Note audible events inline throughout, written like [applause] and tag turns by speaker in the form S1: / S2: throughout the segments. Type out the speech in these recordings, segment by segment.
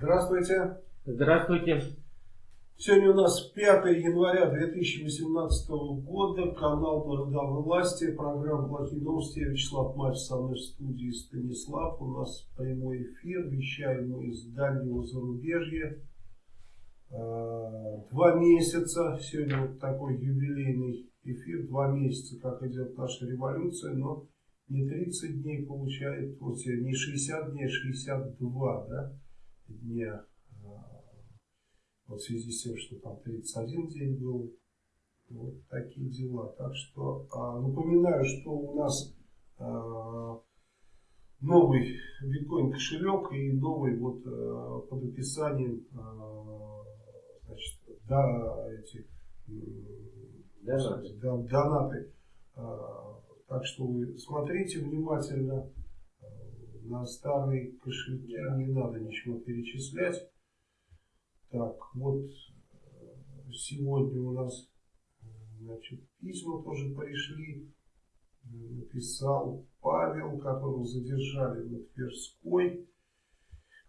S1: Здравствуйте.
S2: Здравствуйте.
S1: Сегодня у нас 5 января 2018 года, канал «Народовой власти», программа «Плохие новости». Вячеслав Матч со мной в студии Станислав. У нас прямой эфир, вещаем мы из дальнего зарубежья. А, два месяца, сегодня вот такой юбилейный эфир, два месяца, как идет наша революция, но не 30 дней получает, вот не 60 дней, а 62 да, дня вот в связи с тем, что там 31 день был. Вот такие дела. Так что а, напоминаю, что у нас а, новый биткоин кошелек и новый вот а, под описанием значит, да, эти
S2: донаты.
S1: Донаты. Так что вы смотрите внимательно на старые кошельки, не надо ничего перечислять. Так, вот э, сегодня у нас значит, письма тоже пришли. Написал Павел, которого задержали на Тверской.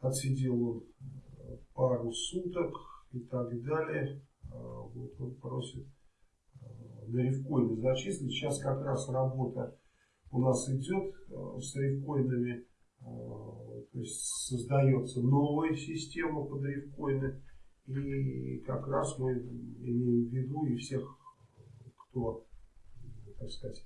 S1: Отсидел он э, пару суток и так далее. А, вот он просит э, на рифкоины зачислить. Сейчас как раз работа у нас идет с рифкоинами. То есть создается новая система под рифкоины. И как раз мы имеем в виду и всех, кто, так сказать,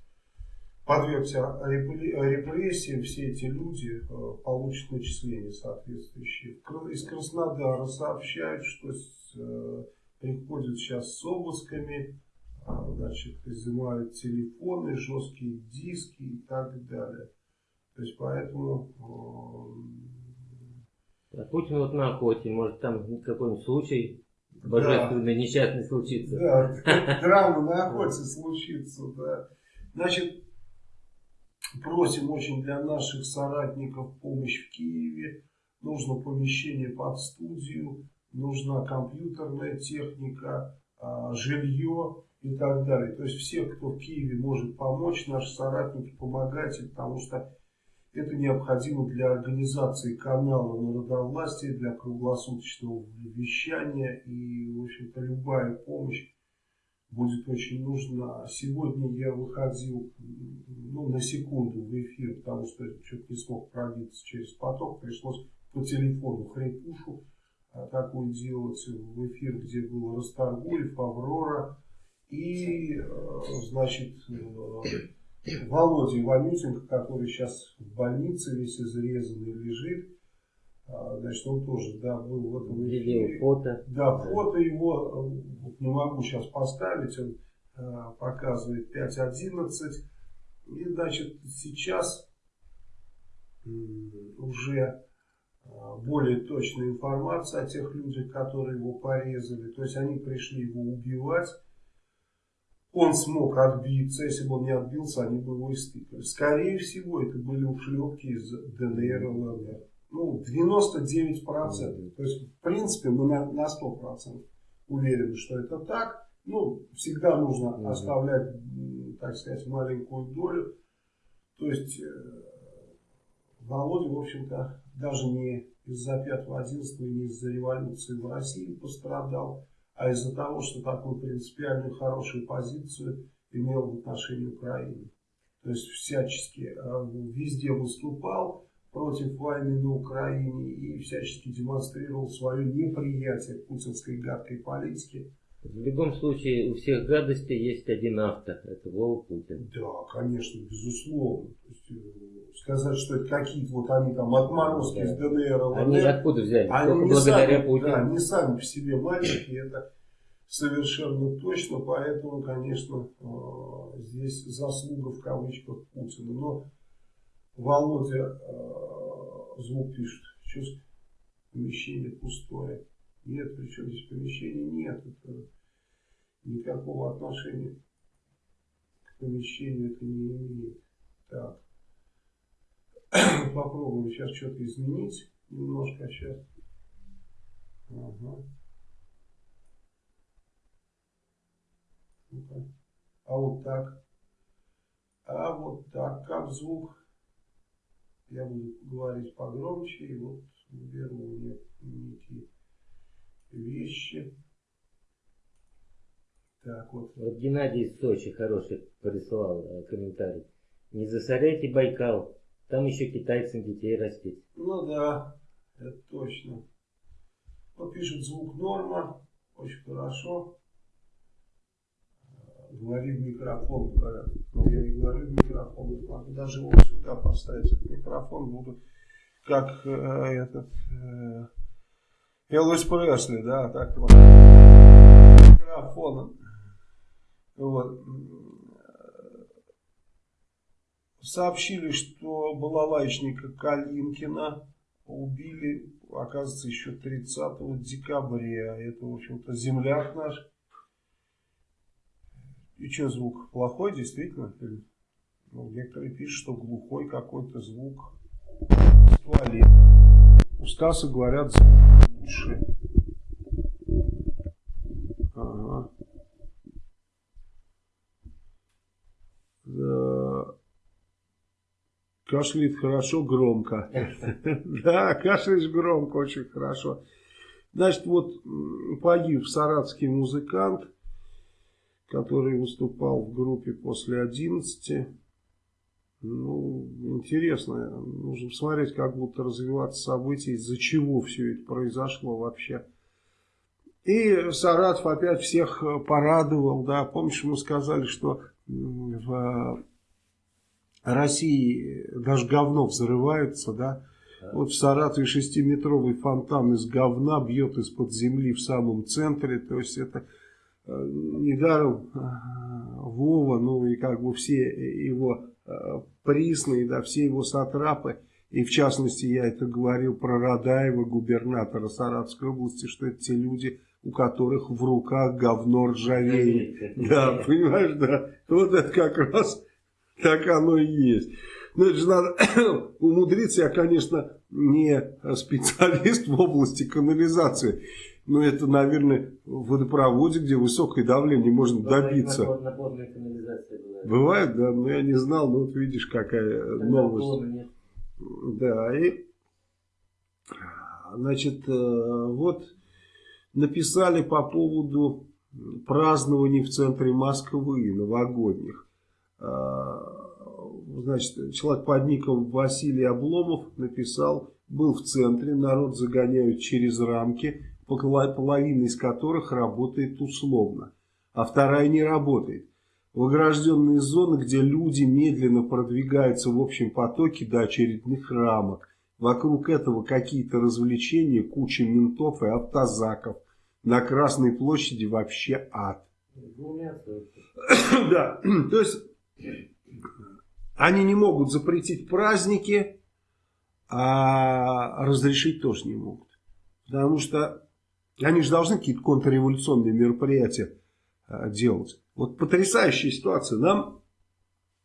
S1: подвергся репрессиям, все эти люди э, получат начисления соответствующие. Из Краснодара сообщают, что э, приходят сейчас с обысками, а, значит, изымают телефоны, жесткие диски и так далее. То есть поэтому
S2: а Путин вот на охоте, может там какой-нибудь случай божественный, да. несчастный случится.
S1: Да, драма на охоте случится, да. Значит, просим очень для наших соратников помощь в Киеве. Нужно помещение под студию, нужна компьютерная техника, а, жилье и так далее. То есть все, кто в Киеве может помочь, наши соратники, помогайте, потому что это необходимо для организации канала народовластия, для круглосуточного вещания. И, в общем-то, любая помощь будет очень нужна. Сегодня я выходил ну, на секунду в эфир, потому что что-то не смог пробиться через поток. Пришлось по телефону хрипушу а, такую делать в эфир, где был Расторгуев, Аврора и, э, значит, э, Володя Иванютенко, который сейчас в больнице весь изрезанный лежит, а, значит, он тоже, да, был в этом
S2: эфире. фото.
S1: Да, фото его, вот не могу сейчас поставить, он а, показывает 5.11. И, значит, сейчас уже а, более точная информация о тех людях, которые его порезали. То есть они пришли его убивать он смог отбиться, если бы он не отбился, они бы его истыкали. Скорее всего, это были ушлепки из ДНР и ЛНР. Ну, 99%. То есть, в принципе, мы на, на 100% уверены, что это так. Ну, всегда нужно оставлять, так сказать, маленькую долю. То есть, э, Володя, в общем-то, даже не из-за 5-11, не из-за революции в России пострадал а из-за того, что такую принципиальную хорошую позицию имел в отношении Украины. То есть всячески э, везде выступал против войны на Украине и всячески демонстрировал свое неприятие путинской гадкой политики.
S2: В любом случае у всех гадостей есть один автор, это Вова Путин.
S1: Да, конечно, безусловно. Есть, э, сказать, что это какие-то вот они там отморозки да. из ДНР, ЛНР.
S2: Они откуда взяли?
S1: Они Только благодаря сами, Путину. Да, не сами по себе мальчики, это совершенно точно, поэтому, конечно, э, здесь заслуга в кавычках Путина. Но Володя э, звук пишет, чувство помещение пустое. Нет, причем здесь помещения нет. Это никакого отношения к помещению это не имеет. Так. [clears throat] Попробуем сейчас что-то изменить немножко сейчас. Ага. А вот так. А вот так. Как звук? Я буду говорить погромче, и вот беру мне некие вещи. Так, вот.
S2: Вот Геннадий из Сочи хороший прислал э, комментарий. Не засоряйте Байкал, там еще китайцам детей растить.
S1: Ну да, это точно. Вот пишет звук норма, очень хорошо. Говори в микрофон, говорят. Но я не говорю в микрофон, могу даже вот сюда поставить этот микрофон, буду как э, этот э, Элвис Пресли, да, так вот. Микрофоном. Вот. Сообщили, что балалайчника Калинкина убили, оказывается, еще 30 декабря. Это, в общем-то, земляк наш. И что, звук плохой, действительно? Ну, некоторые пишут, что глухой какой-то звук туалет. У Стаса говорят, лучше. Ага. Да. Кашляет хорошо, громко. [laughs] Да, кашляешь громко, очень хорошо. Значит, вот погиб саратский музыкант, который выступал в группе после 11. Ну, интересно. Нужно посмотреть, как будут развиваться события, из-за чего все это произошло вообще. И Саратов опять всех порадовал, да. Помнишь, мы сказали, что в России даже говно взрывается, да. Вот в Саратове шестиметровый фонтан из говна бьет из-под земли в самом центре. То есть это э, недаром э, Вова, ну и как бы все его э, присные, да, все его сатрапы. И в частности я это говорил про Радаева, губернатора Саратовской области, что это те люди, у которых в руках говно ржавеет. Да, понимаешь, да. Вот это как раз так оно и есть. Ну, это же надо [coughs] умудриться. Я, конечно, не специалист в области канализации. Но это, наверное, в водопроводе, где высокое давление можно добиться. Бывает, да, но я не знал, но вот видишь, какая новость. Да, и, значит, э, вот написали по поводу празднований в центре Москвы, новогодних. А, значит, человек под ником Василий Обломов написал, был в центре, народ загоняют через рамки, половина из которых работает условно, а вторая не работает. В огражденные зоны, где люди медленно продвигаются в общем потоке до очередных рамок. Вокруг этого какие-то развлечения, куча ментов и автозаков. На Красной площади вообще ад. Да, [coughs] то есть они не могут запретить праздники, а разрешить тоже не могут. Потому что они же должны какие-то контрреволюционные мероприятия а, делать. Вот потрясающая ситуация. Нам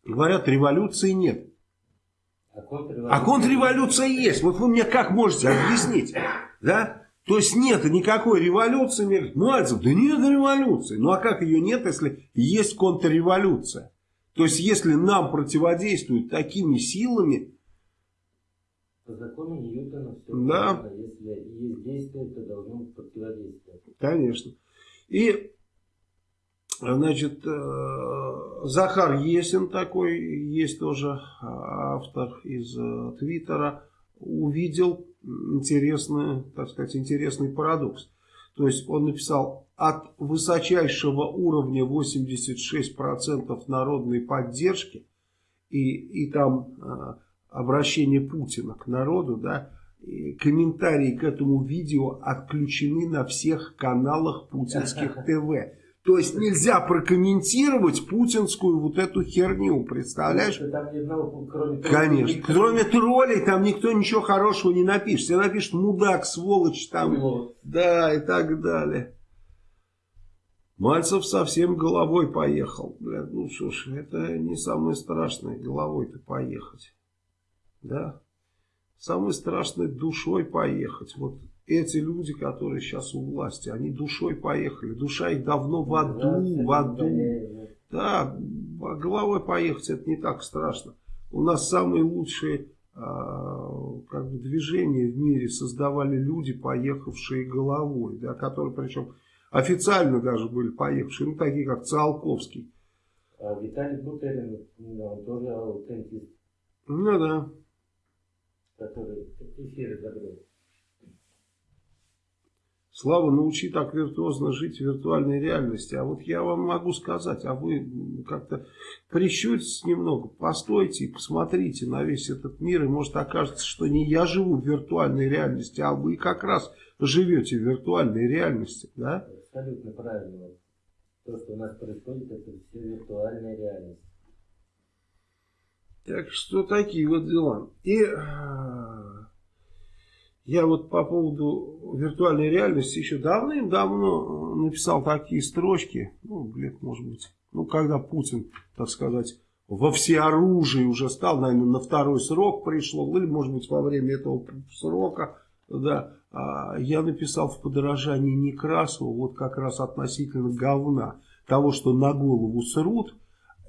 S1: говорят, революции нет. А контрреволюция, а контрреволюция есть. Вот вы мне как можете объяснить? Да? То есть нет никакой революции. Мальцев, да нет революции. Ну а как ее нет, если есть контрреволюция? То есть если нам противодействуют такими силами...
S2: По закону Ньютона все
S1: да.
S2: Правильно. Если есть действие, то должно противодействовать.
S1: Конечно. И Значит, э, Захар Есин такой, есть тоже автор из э, Твиттера, увидел интересный, так сказать, интересный парадокс. То есть он написал, от высочайшего уровня 86% народной поддержки, и, и там э, обращение Путина к народу, да, комментарии к этому видео отключены на всех каналах путинских [laughs] ТВ. То есть нельзя прокомментировать путинскую вот эту херню, представляешь?
S2: Там ни одного, кроме
S1: Конечно. Никто... Кроме троллей там никто ничего хорошего не напишет. Все напишет мудак, сволочь там.
S2: Вот.
S1: Да, и так далее. Мальцев совсем головой поехал. Бля, ну что ж, это не самое страшное головой-то поехать. Да? Самое страшное душой поехать. Вот эти люди, которые сейчас у власти, они душой поехали. Душа их давно в аду, в аду. Да, головой поехать это не так страшно. У нас самые лучшие э, как бы движение в мире создавали люди, поехавшие головой, да, которые причем официально даже были поехавшие, ну такие как Циолковский.
S2: А Виталий Бутерин, он тоже аутентист.
S1: Ну да.
S2: Который эфиры закрыл.
S1: Слава, научи так виртуозно жить в виртуальной реальности. А вот я вам могу сказать, а вы как-то прищуритесь немного, постойте и посмотрите на весь этот мир, и может окажется, что не я живу в виртуальной реальности, а вы как раз живете в виртуальной реальности. Да?
S2: Абсолютно правильно. То, что у нас происходит, это все виртуальная реальность.
S1: Так что такие вот дела. И я вот по поводу виртуальной реальности еще давным-давно написал такие строчки, ну, лет, может быть, ну, когда Путин, так сказать, во всеоружии уже стал, наверное, на второй срок пришло, или, может быть, во время этого срока, да, а я написал в подражании Некрасову, вот как раз относительно говна, того, что на голову срут,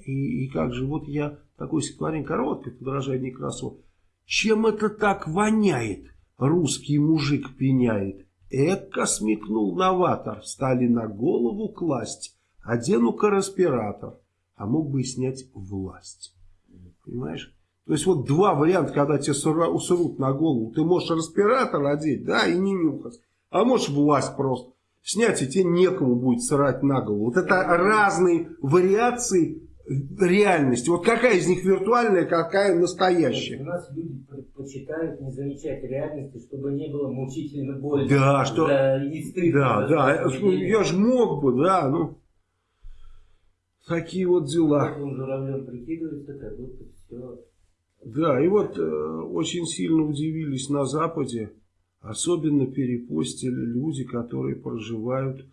S1: и, и как же, вот я такой стихотворение короткое, подражание Некрасову, чем это так воняет? Русский мужик пеняет. Эка смекнул новатор, стали на голову класть, одену-ка респиратор, а мог бы и снять власть. Понимаешь? То есть вот два варианта, когда тебе усрут на голову. Ты можешь респиратор одеть, да, и не нюхать. А можешь власть просто снять, и тебе некому будет срать на голову. Вот это разные вариации реальности. Вот какая из них виртуальная, какая настоящая?
S2: У нас люди предпочитают не замечать реальности, чтобы не было мучительно больно.
S1: Да, что... Да, не стыдно. Да, да, я же мог бы, да, ну... Такие вот дела.
S2: Он журавлем прикидывается, как будто все...
S1: Да, и вот э, очень сильно удивились на Западе, особенно перепостили люди, которые проживают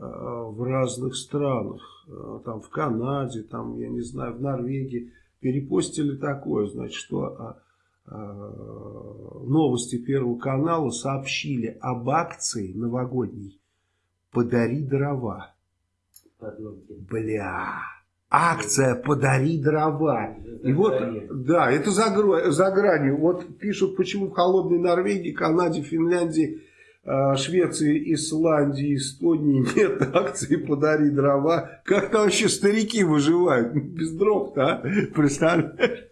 S1: Э, в разных странах, э, там в Канаде, там, я не знаю, в Норвегии, перепостили такое, значит, что э, новости Первого канала сообщили об акции новогодней «Подари дрова». Бля, акция «Подари дрова». И вот, да, это за, за гранью. Вот пишут, почему в холодной Норвегии, Канаде, Финляндии а, Швеции, Исландии, Эстонии нет акции «Подари дрова». Как там вообще старики выживают? Без дров-то, а? Представляешь?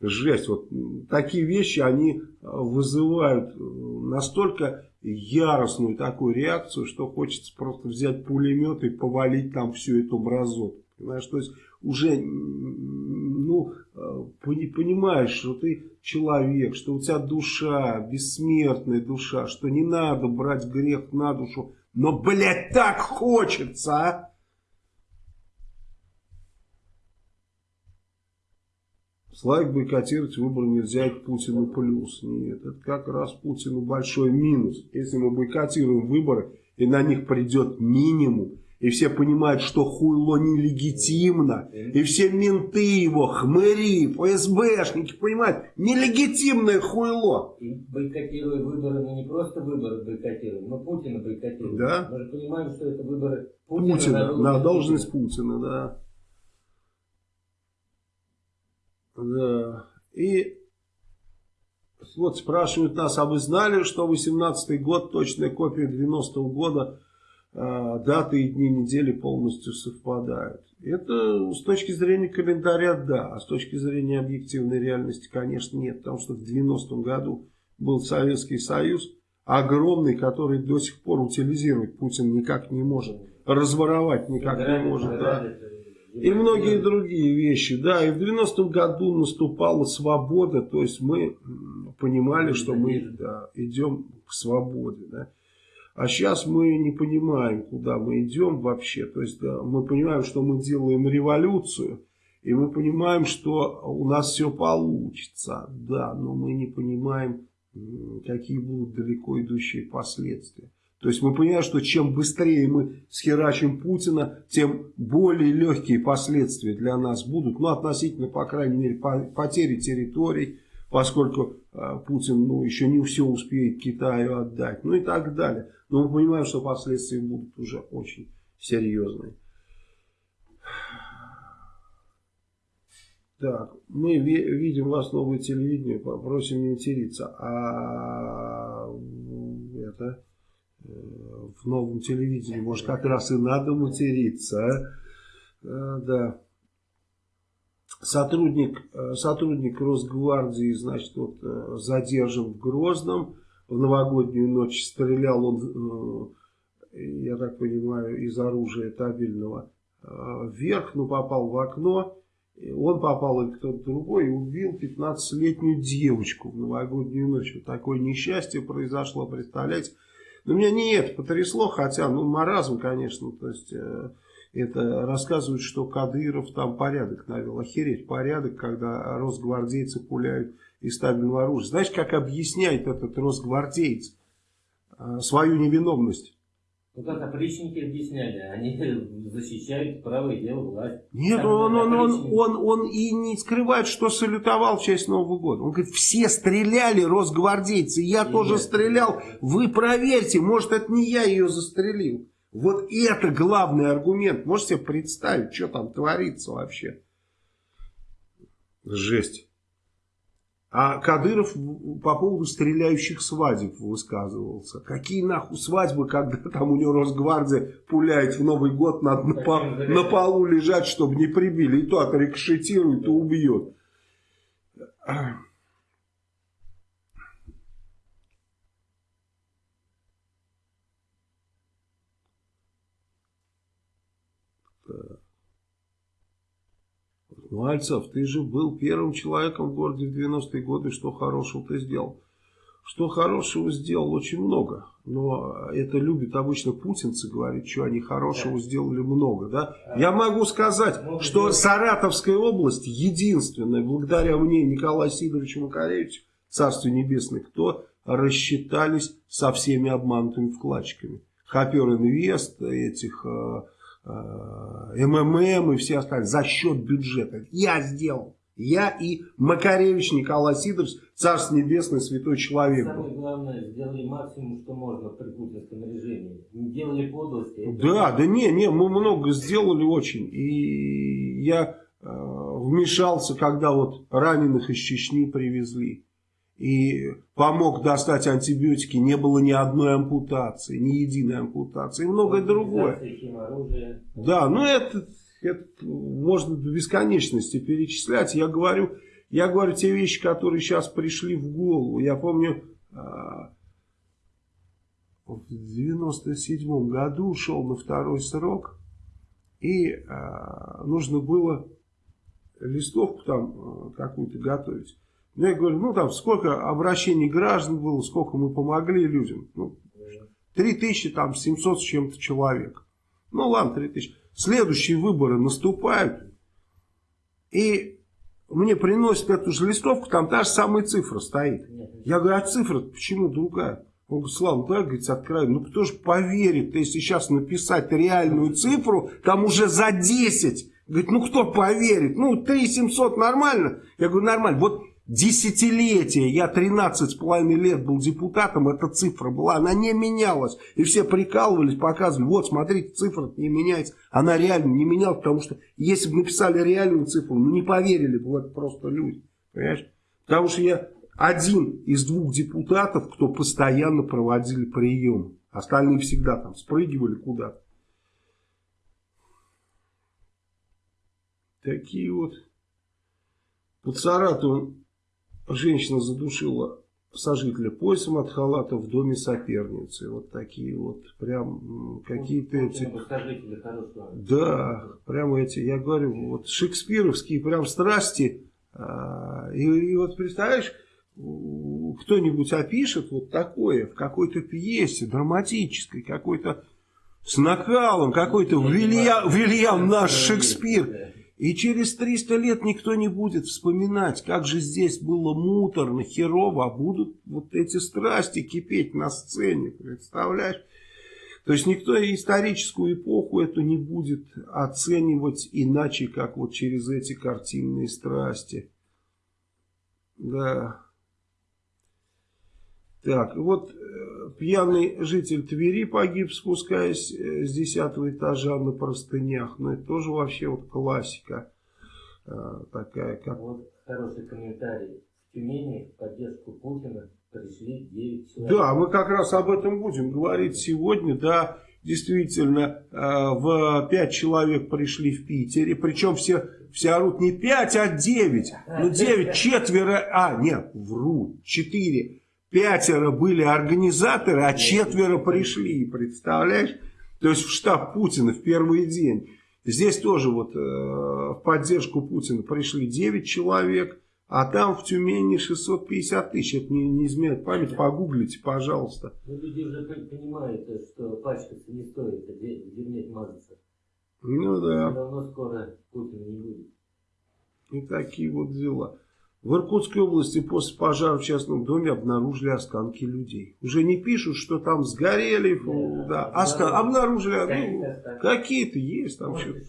S1: Жесть. Вот такие вещи, они вызывают настолько яростную такую реакцию, что хочется просто взять пулемет и повалить там всю эту мразоту. Понимаешь, то есть уже ну, э, понимаешь, что ты человек, что у тебя душа, бессмертная душа, что не надо брать грех на душу, но, блядь, так хочется, а! Славик бойкотировать выборы нельзя, это Путину плюс. Нет, это как раз Путину большой минус. Если мы бойкотируем выборы, и на них придет минимум, и все понимают, что хуйло нелегитимно. И все менты его, хмыри, ФСБшники понимают, нелегитимное хуйло.
S2: И бойкотируя выборы, мы не просто выборы бойкотируем, но Путина бойкотируем.
S1: Да?
S2: Мы же понимаем, что это выборы Путина.
S1: Путина, на, на должность Путина, да. Да. И вот спрашивают нас, а вы знали, что 18 год, точная копия 90-го года, а, даты и дни недели полностью совпадают. Это с точки зрения календаря, да, а с точки зрения объективной реальности, конечно, нет. Потому что в 90-м году был Советский Союз, огромный, который до сих пор утилизировать Путин никак не может, разворовать никак не может. Да. И многие другие вещи, да, и в 90-м году наступала свобода, то есть мы понимали, что мы да, идем к свободе, да. А сейчас мы не понимаем, куда мы идем вообще. То есть да, мы понимаем, что мы делаем революцию, и мы понимаем, что у нас все получится. Да, но мы не понимаем, какие будут далеко идущие последствия. То есть мы понимаем, что чем быстрее мы схерачим Путина, тем более легкие последствия для нас будут. Ну, относительно, по крайней мере, потери территорий, поскольку э, Путин ну, еще не все успеет Китаю отдать, ну и так далее. Но мы понимаем, что последствия будут уже очень серьезные. Так, мы видим вас новое телевидение, просим не материться. А это в новом телевидении, может, как раз и надо материться, а? да. Сотрудник, э, сотрудник Росгвардии, значит, вот задержан в Грозном. В новогоднюю ночь стрелял он, я так понимаю, из оружия табельного вверх, но попал в окно он попал или кто-то другой и убил 15-летнюю девочку в новогоднюю ночь. Вот такое несчастье произошло, представляете. Но меня не это потрясло, хотя, ну, маразм, конечно, то есть... Э, это рассказывают, что Кадыров там порядок навел. Охереть, порядок, когда росгвардейцы пуляют из стабильного оружия. Знаешь, как объясняет этот росгвардеец э, свою невиновность?
S2: Ну как опричники объясняли, они [laughs] защищают правое дело власти.
S1: Нет, он, он, он, он, он и не скрывает, что салютовал в честь Нового года. Он говорит, все стреляли, росгвардейцы, я и тоже нет, стрелял. Вы проверьте, может это не я ее застрелил. Вот это главный аргумент. Можете себе представить, что там творится вообще? Жесть. А Кадыров по поводу стреляющих свадеб высказывался. Какие нахуй свадьбы, когда там у него Росгвардия пуляет в Новый год, надо на, по, на полу лежать, чтобы не прибили. И то отрикошетирует, то убьет. Мальцев, ты же был первым человеком в городе в 90-е годы, что хорошего ты сделал? Что хорошего сделал очень много, но это любят обычно путинцы говорить, что они хорошего да. сделали много. Да? Я могу сказать, много что делать. Саратовская область единственная, благодаря мне, Николаю Сидоровичу Макаревичу, Царствие Небесное, кто рассчитались со всеми обманутыми вкладчиками. Хопер Инвест, этих Э, МММ и все остальные за счет бюджета. Я сделал. Я и Макаревич Николай Сидорович, Царство Небесное, святой человек.
S2: Самое главное, сделали максимум, что можно при путинском режиме. Не делали подлости.
S1: Да, да не, не, мы много сделали очень. И я э, вмешался, когда вот раненых из Чечни привезли и помог достать антибиотики, не было ни одной ампутации, ни единой ампутации и многое другое. Да, ну это, это можно до бесконечности перечислять. Я говорю, я говорю те вещи, которые сейчас пришли в голову. Я помню, а, в 97 году ушел на второй срок, и а, нужно было листовку там а, какую-то готовить. Я говорю, ну там сколько обращений граждан было, сколько мы помогли людям. Ну, 3000, там 700 с чем-то человек. Ну ладно, 3000. Следующие выборы наступают. И мне приносят эту же листовку, там та же самая цифра стоит. Я говорю, а цифра почему другая? Он говорит, Слава, ну, да, говорит, откровенно, ну кто же поверит, если сейчас написать реальную цифру, там уже за 10. Говорит, ну кто поверит? Ну 3700 нормально? Я говорю, нормально. Вот Десятилетия, я 13 с половиной лет был депутатом, эта цифра была, она не менялась. И все прикалывались, показывали, вот смотрите, цифра не меняется. Она реально не менялась, потому что если бы написали реальную цифру, ну не поверили бы в это просто люди. Понимаешь? Потому что я один из двух депутатов, кто постоянно проводили прием. Остальные всегда там спрыгивали куда-то. Такие вот. Под Саратовым женщина задушила сожителя поясом от халата в доме соперницы. Вот такие вот, прям какие-то эти... Да, прям эти, я говорю, вот шекспировские прям страсти. А, и, и вот представляешь, кто-нибудь опишет вот такое в какой-то пьесе драматической, какой-то с накалом, какой-то Вильям, Вильям наш Шекспир. И через 300 лет никто не будет вспоминать, как же здесь было муторно, херово, а будут вот эти страсти кипеть на сцене, представляешь? То есть никто историческую эпоху эту не будет оценивать иначе, как вот через эти картинные страсти. Да. Так, вот э, пьяный житель Твери погиб, спускаясь э, с десятого этажа на простынях. Ну, это тоже вообще вот классика. э, такая, как...
S2: Вот хороший комментарий. В Тюмени в поддержку Путина пришли 9 человек.
S1: Да, мы как раз об этом будем говорить сегодня, да, действительно, в 5 человек пришли в Питере, причем все, все орут не 5, а 9, ну 9, четверо, а, нет, вру, 4, пятеро были организаторы, а четверо пришли, представляешь? То есть в штаб Путина в первый день. Здесь тоже вот э, в поддержку Путина пришли 9 человек, а там в Тюмени 650 тысяч. Это не, не изменяет память, погуглите, пожалуйста.
S2: Ну, люди уже понимают, что пачкаться не стоит, а в дерьме мазаться.
S1: Ну да.
S2: Все равно скоро Путина не будет.
S1: И такие вот дела. В Иркутской области после пожара в частном доме обнаружили останки людей. Уже не пишут, что там сгорели, да, да, остан... обнаружили, ну, какие-то есть там что-то.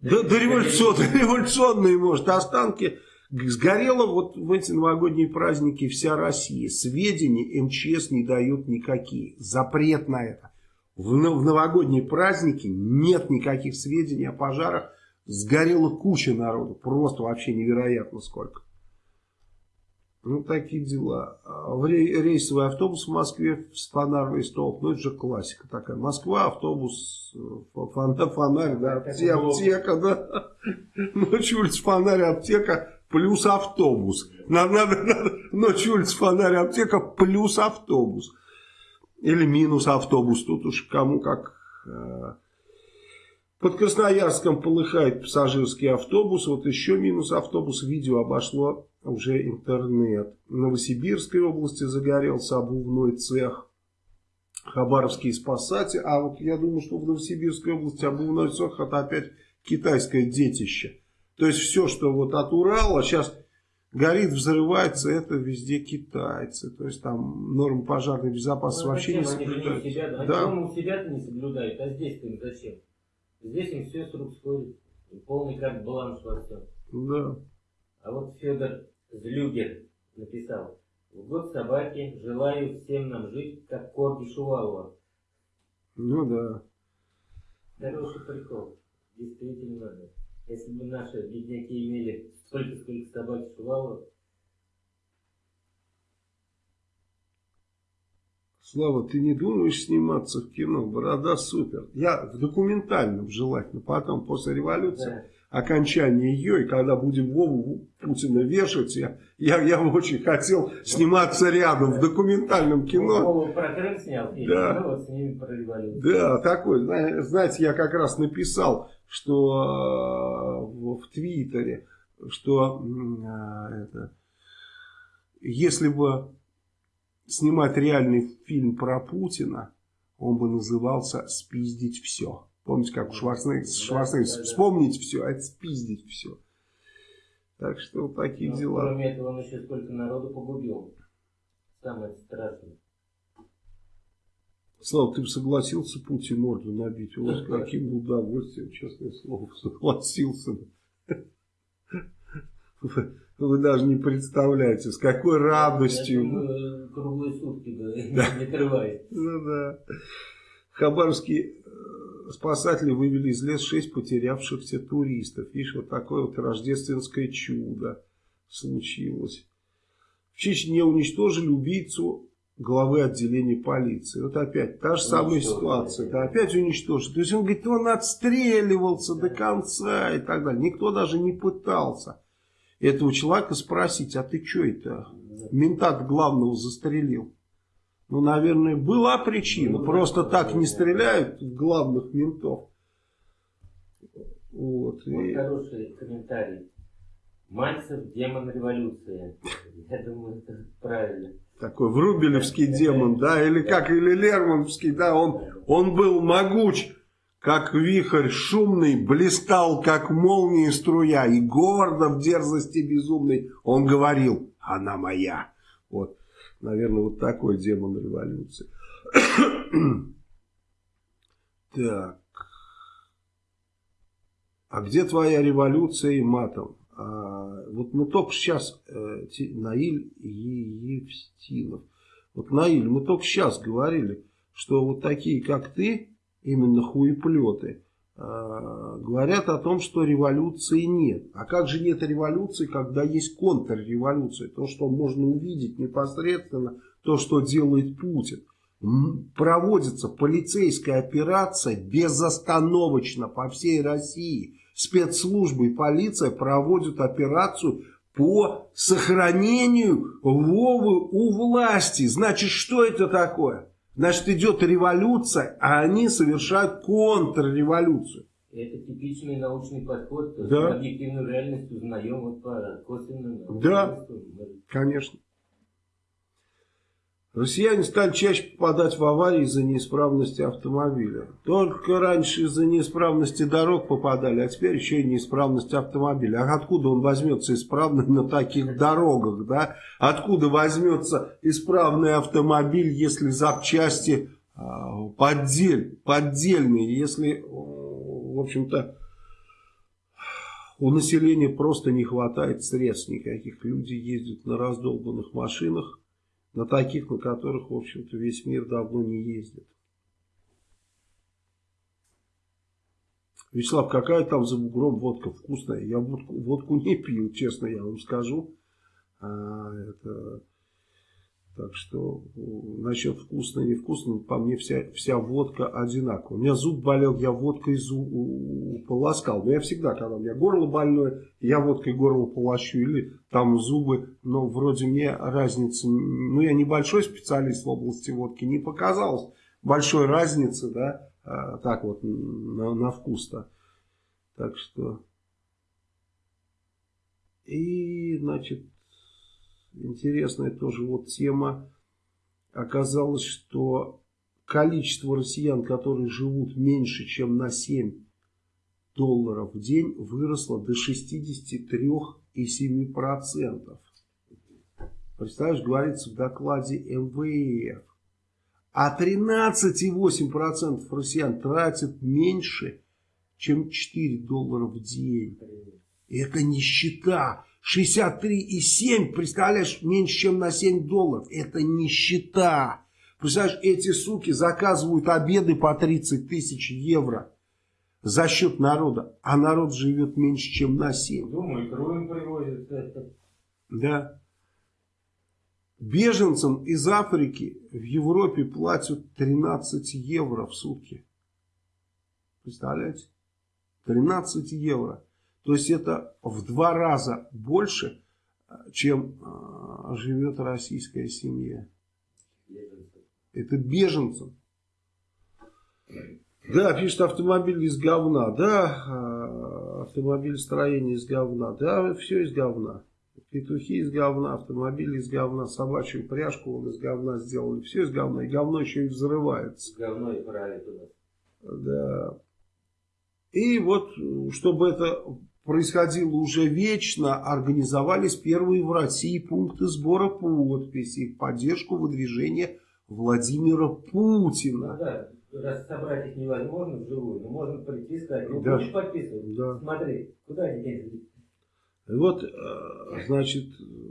S1: Да, да революционные, [laughs] революционные, может, останки. Сгорела вот в эти новогодние праздники вся Россия. Сведений МЧС не дают никакие. Запрет на это. В, в новогодние праздники нет никаких сведений о пожарах. Сгорела куча народу. Просто вообще невероятно сколько. Ну, такие дела. А рейсовый автобус в Москве с фонарный столб. Ну, это же классика такая. Москва, автобус, фонарь, да, аптека, да. [laughs] Ночью улица, фонарь, аптека, плюс автобус. Надо, надо, надо. Ночью улица, фонарь, аптека, плюс автобус. Или минус автобус. Тут уж кому как... Э, под Красноярском полыхает пассажирский автобус. Вот еще минус автобус. Видео обошло уже интернет. В Новосибирской области загорелся обувной цех. Хабаровские спасатели. А вот я думаю, что в Новосибирской области обувной цех это опять китайское детище. То есть все, что вот от Урала сейчас горит, взрывается, это везде китайцы. То есть там нормы пожарной безопасности ну, вообще не соблюдают.
S2: Себя, да.
S1: да.
S2: Они у себя-то не соблюдают, а здесь-то им зачем? Здесь им все с рук сходит. Полный карт баланс во всем.
S1: Да.
S2: А вот Федор Злюгер написал. В год собаки желаю всем нам жить, как корги Шувалова.
S1: Ну да.
S2: Хороший прикол. Действительно. Если бы наши бедняки имели столько, сколько собаки Шувалова,
S1: Слава, ты не думаешь сниматься в кино? Борода супер. Я в документальном желательно, потом после революции. Да окончания ее, и когда будем Вову Путина вешать, я, я, я очень хотел сниматься рядом в документальном кино.
S2: Вову про Крым снял,
S1: да.
S2: ну, вот с ними про революцию.
S1: Да, такой, знаете, я как раз написал, что э, в, в Твиттере, что э, это, если бы снимать реальный фильм про Путина, он бы назывался «Спиздить все». Помните, как у Шварценеггера, Шварценеггер, вспомнить все, а это спиздить все. Так что вот такие
S2: Но,
S1: дела.
S2: Кроме этого, он еще сколько народу погубил. Самое страшное.
S1: Слава, ты бы согласился Путин морду набить? У вас каким бы удовольствием, честное слово, [laughs] согласился бы. Вы, вы даже не представляете, с какой радостью.
S2: Думаю, круглые сутки, да, не отрываясь.
S1: Ну да. Хабаровский спасатели вывели из леса шесть потерявшихся туристов. Видишь, вот такое вот рождественское чудо случилось. В Чечне уничтожили убийцу главы отделения полиции. Вот опять та же самая ситуация. Да, опять уничтожили. То есть он говорит, он отстреливался до конца и так далее. Никто даже не пытался этого человека спросить, а ты что это? Ментат главного застрелил. Ну, наверное, была причина. Ну, Просто так не стреляют в главных ментов.
S2: Вот. вот и... хороший комментарий. Мальцев демон революции. [laughs] Я думаю, это правильно.
S1: Такой врубелевский демон, да, или как, или Лермонтовский, да, он, он был могуч, как вихрь шумный, блистал, как молния струя, и гордо в дерзости безумной он говорил, она моя. Вот. Наверное, вот такой демон революции. [coughs] так. А где твоя революция и матом? А, вот мы только сейчас, э, Наиль Евстинов. Вот, Наиль, мы только сейчас говорили, что вот такие, как ты, именно хуеплеты, говорят о том, что революции нет. А как же нет революции, когда есть контрреволюция? То, что можно увидеть непосредственно, то, что делает Путин. Проводится полицейская операция безостановочно по всей России. Спецслужбы и полиция проводят операцию по сохранению Вовы у власти. Значит, что это такое? Значит, идет революция, а они совершают контрреволюцию.
S2: Это типичный научный подход. То
S1: да.
S2: объективную реальность узнаем вот по косвенным.
S1: Да, конечно. Россияне стали чаще попадать в аварии из-за неисправности автомобиля. Только раньше из-за неисправности дорог попадали, а теперь еще и неисправность автомобиля. А откуда он возьмется исправный на таких дорогах, да? Откуда возьмется исправный автомобиль, если запчасти а, поддель, поддельные, если, в общем-то, у населения просто не хватает средств никаких. Люди ездят на раздолбанных машинах, на таких, на которых, в общем-то, весь мир давно не ездит. Вячеслав, какая там за бугром водка вкусная? Я водку, водку не пил, честно я вам скажу. А, это так что насчет вкусно и невкусно, по мне вся, вся водка одинаковая. У меня зуб болел, я водкой зуб полоскал. Но я всегда, когда у меня горло больное, я водкой горло полощу. Или там зубы, но вроде мне разницы, ну я небольшой специалист в области водки, не показалось большой разницы, да, а, так вот на, на вкус-то. Так что... И, значит, интересная тоже вот тема. Оказалось, что количество россиян, которые живут меньше, чем на 7 долларов в день, выросло до 63,7%. Представляешь, говорится в докладе МВФ. А 13,8% россиян тратят меньше, чем 4 доллара в день. Это нищета. 63,7, представляешь, меньше, чем на 7 долларов. Это нищета. Представляешь, эти суки заказывают обеды по 30 тысяч евро за счет народа, а народ живет меньше, чем на 7.
S2: Думаю, кровь привозят.
S1: Да. Беженцам из Африки в Европе платят 13 евро в сутки. Представляете? 13 евро. То есть это в два раза больше, чем э, живет российская семья. Это беженцам. Да, пишет автомобиль из говна. Да, э, автомобиль строения из говна. Да, все из говна. Петухи из говна, автомобили из говна, собачью пряжку он из говна сделали. Все из говна. И говно еще и взрывается.
S2: Говно и правит.
S1: Да. И вот, чтобы это происходило уже вечно, организовались первые в России пункты сбора подписей в поддержку выдвижения Владимира Путина.
S2: Ну, да, раз собрать их невозможно вживую, но можно прийти и сказать, ну
S1: да.
S2: будешь подписывать,
S1: да.
S2: смотри, куда они деньги
S1: вот, э, значит,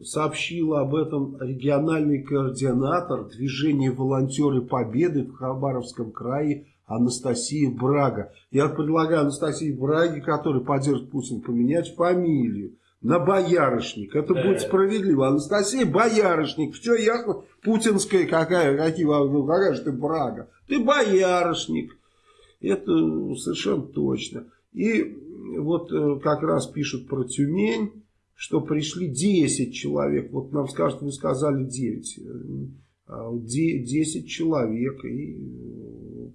S1: сообщила об этом региональный координатор движения «Волонтеры Победы» в Хабаровском крае Анастасия Брага. Я предлагаю Анастасии Браге, который поддержит Путин, поменять фамилию на Боярышник. Это будет справедливо. Анастасия Боярышник. Все ясно. Путинская какая, какие, ну, какая же ты Брага? Ты Боярышник. Это совершенно точно. И вот э, как раз пишут про Тюмень, что пришли 10 человек. Вот нам скажут, вы сказали 9. 10 а человек. И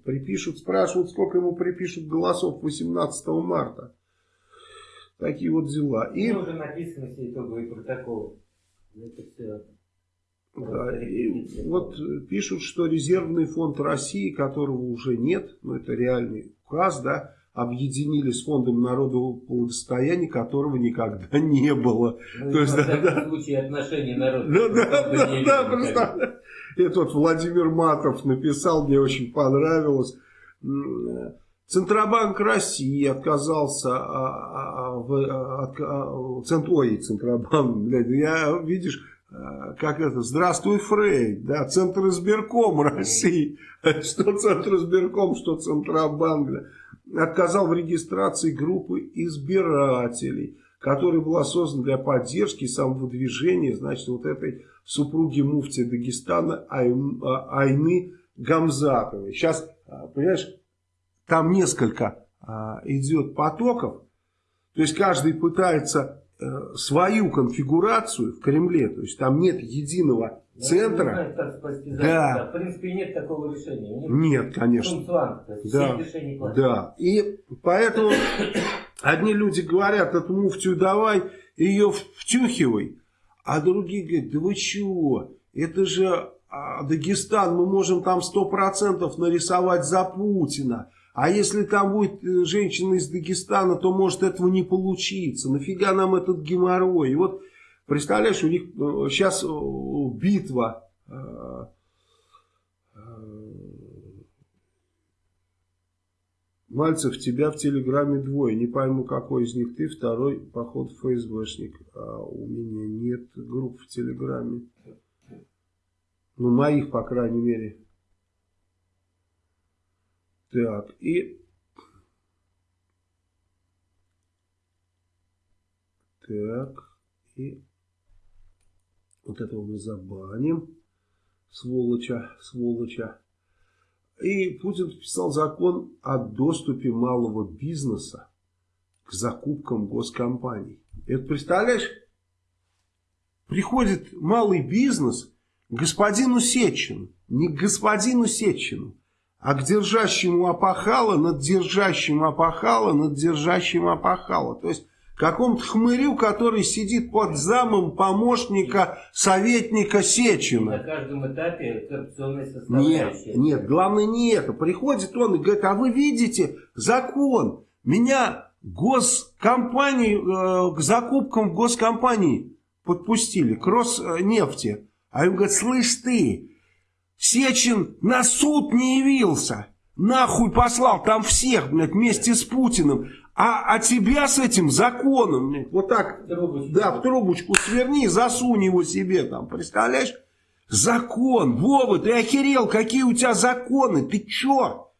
S1: припишут, спрашивают, сколько ему припишут голосов 18 марта. Такие вот дела.
S2: И... Ну, уже написано все итоговые протоколы. Это все...
S1: Да, и вот пишут, что резервный фонд России, которого уже нет, но это реальный указ, да, объединили с фондом народного благосостояния, которого никогда [laughs] не было.
S2: Ну, То есть, да, да. случае отношения народа.
S1: Да, да, да, да, просто. Это вот Владимир Матов написал, мне очень понравилось. Центробанк России отказался а, а, а, в, от, от, ой, Центробанк, блядь, я, видишь, как это, здравствуй, Фрей, да, Центр избирком России, [laughs] что Центр избирком, что Центробанк, да. отказал в регистрации группы избирателей, которая была создана для поддержки и самовыдвижения, значит, вот этой супруги муфти Дагестана а, Айны Гамзатовой. Сейчас, а, понимаешь, там несколько а, идет потоков, то есть каждый пытается э, свою конфигурацию в Кремле, то есть там нет единого
S2: Ну,
S1: центра.
S2: не знаю, спасти
S1: Да.
S2: В принципе, нет такого решения. Них
S1: Нет, конечно. Да. Да, и поэтому [coughs] одни люди говорят, эту муфтию давай, ее втюхивай, а другие говорят, да вы чего, это же а, Дагестан, мы можем там 100% нарисовать за Путина, а если там будет э, женщина из Дагестана, то может этого не получиться, нафига нам этот геморрой, и вот представляешь, у них сейчас битва, э, э, Мальцев, тебя в Телеграме двое. Не пойму, какой из них ты. Второй, поход ФСБшник. А у меня нет групп в Телеграме. Ну, моих, по крайней мере. Так, и... Так, и... Вот этого мы забаним. Сволоча, сволоча. И Путин подписал закон о доступе малого бизнеса к закупкам госкомпаний. Это представляешь? Приходит малый бизнес к господину Сечину. Не к господину Сечину, а к держащему опахала над держащим опахала над держащим опахала. То есть какому-то хмырю, который сидит под замом помощника советника Сечина.
S2: На каждом этапе коррупционная
S1: Нет,
S2: составляющая.
S1: нет, главное не это. Приходит он и говорит, а вы видите закон, меня госкомпании, э, к закупкам в госкомпании подпустили, к Роснефти. А он говорит, слышь ты, Сечин на суд не явился, нахуй послал там всех, блядь, вместе с Путиным. А, а тебя с этим законом, блядь, вот так,
S2: Трубочку.
S1: да, в трубочку сверни, засунь его себе там, представляешь? Закон, Вова, ты охерел, какие у тебя законы, ты чё?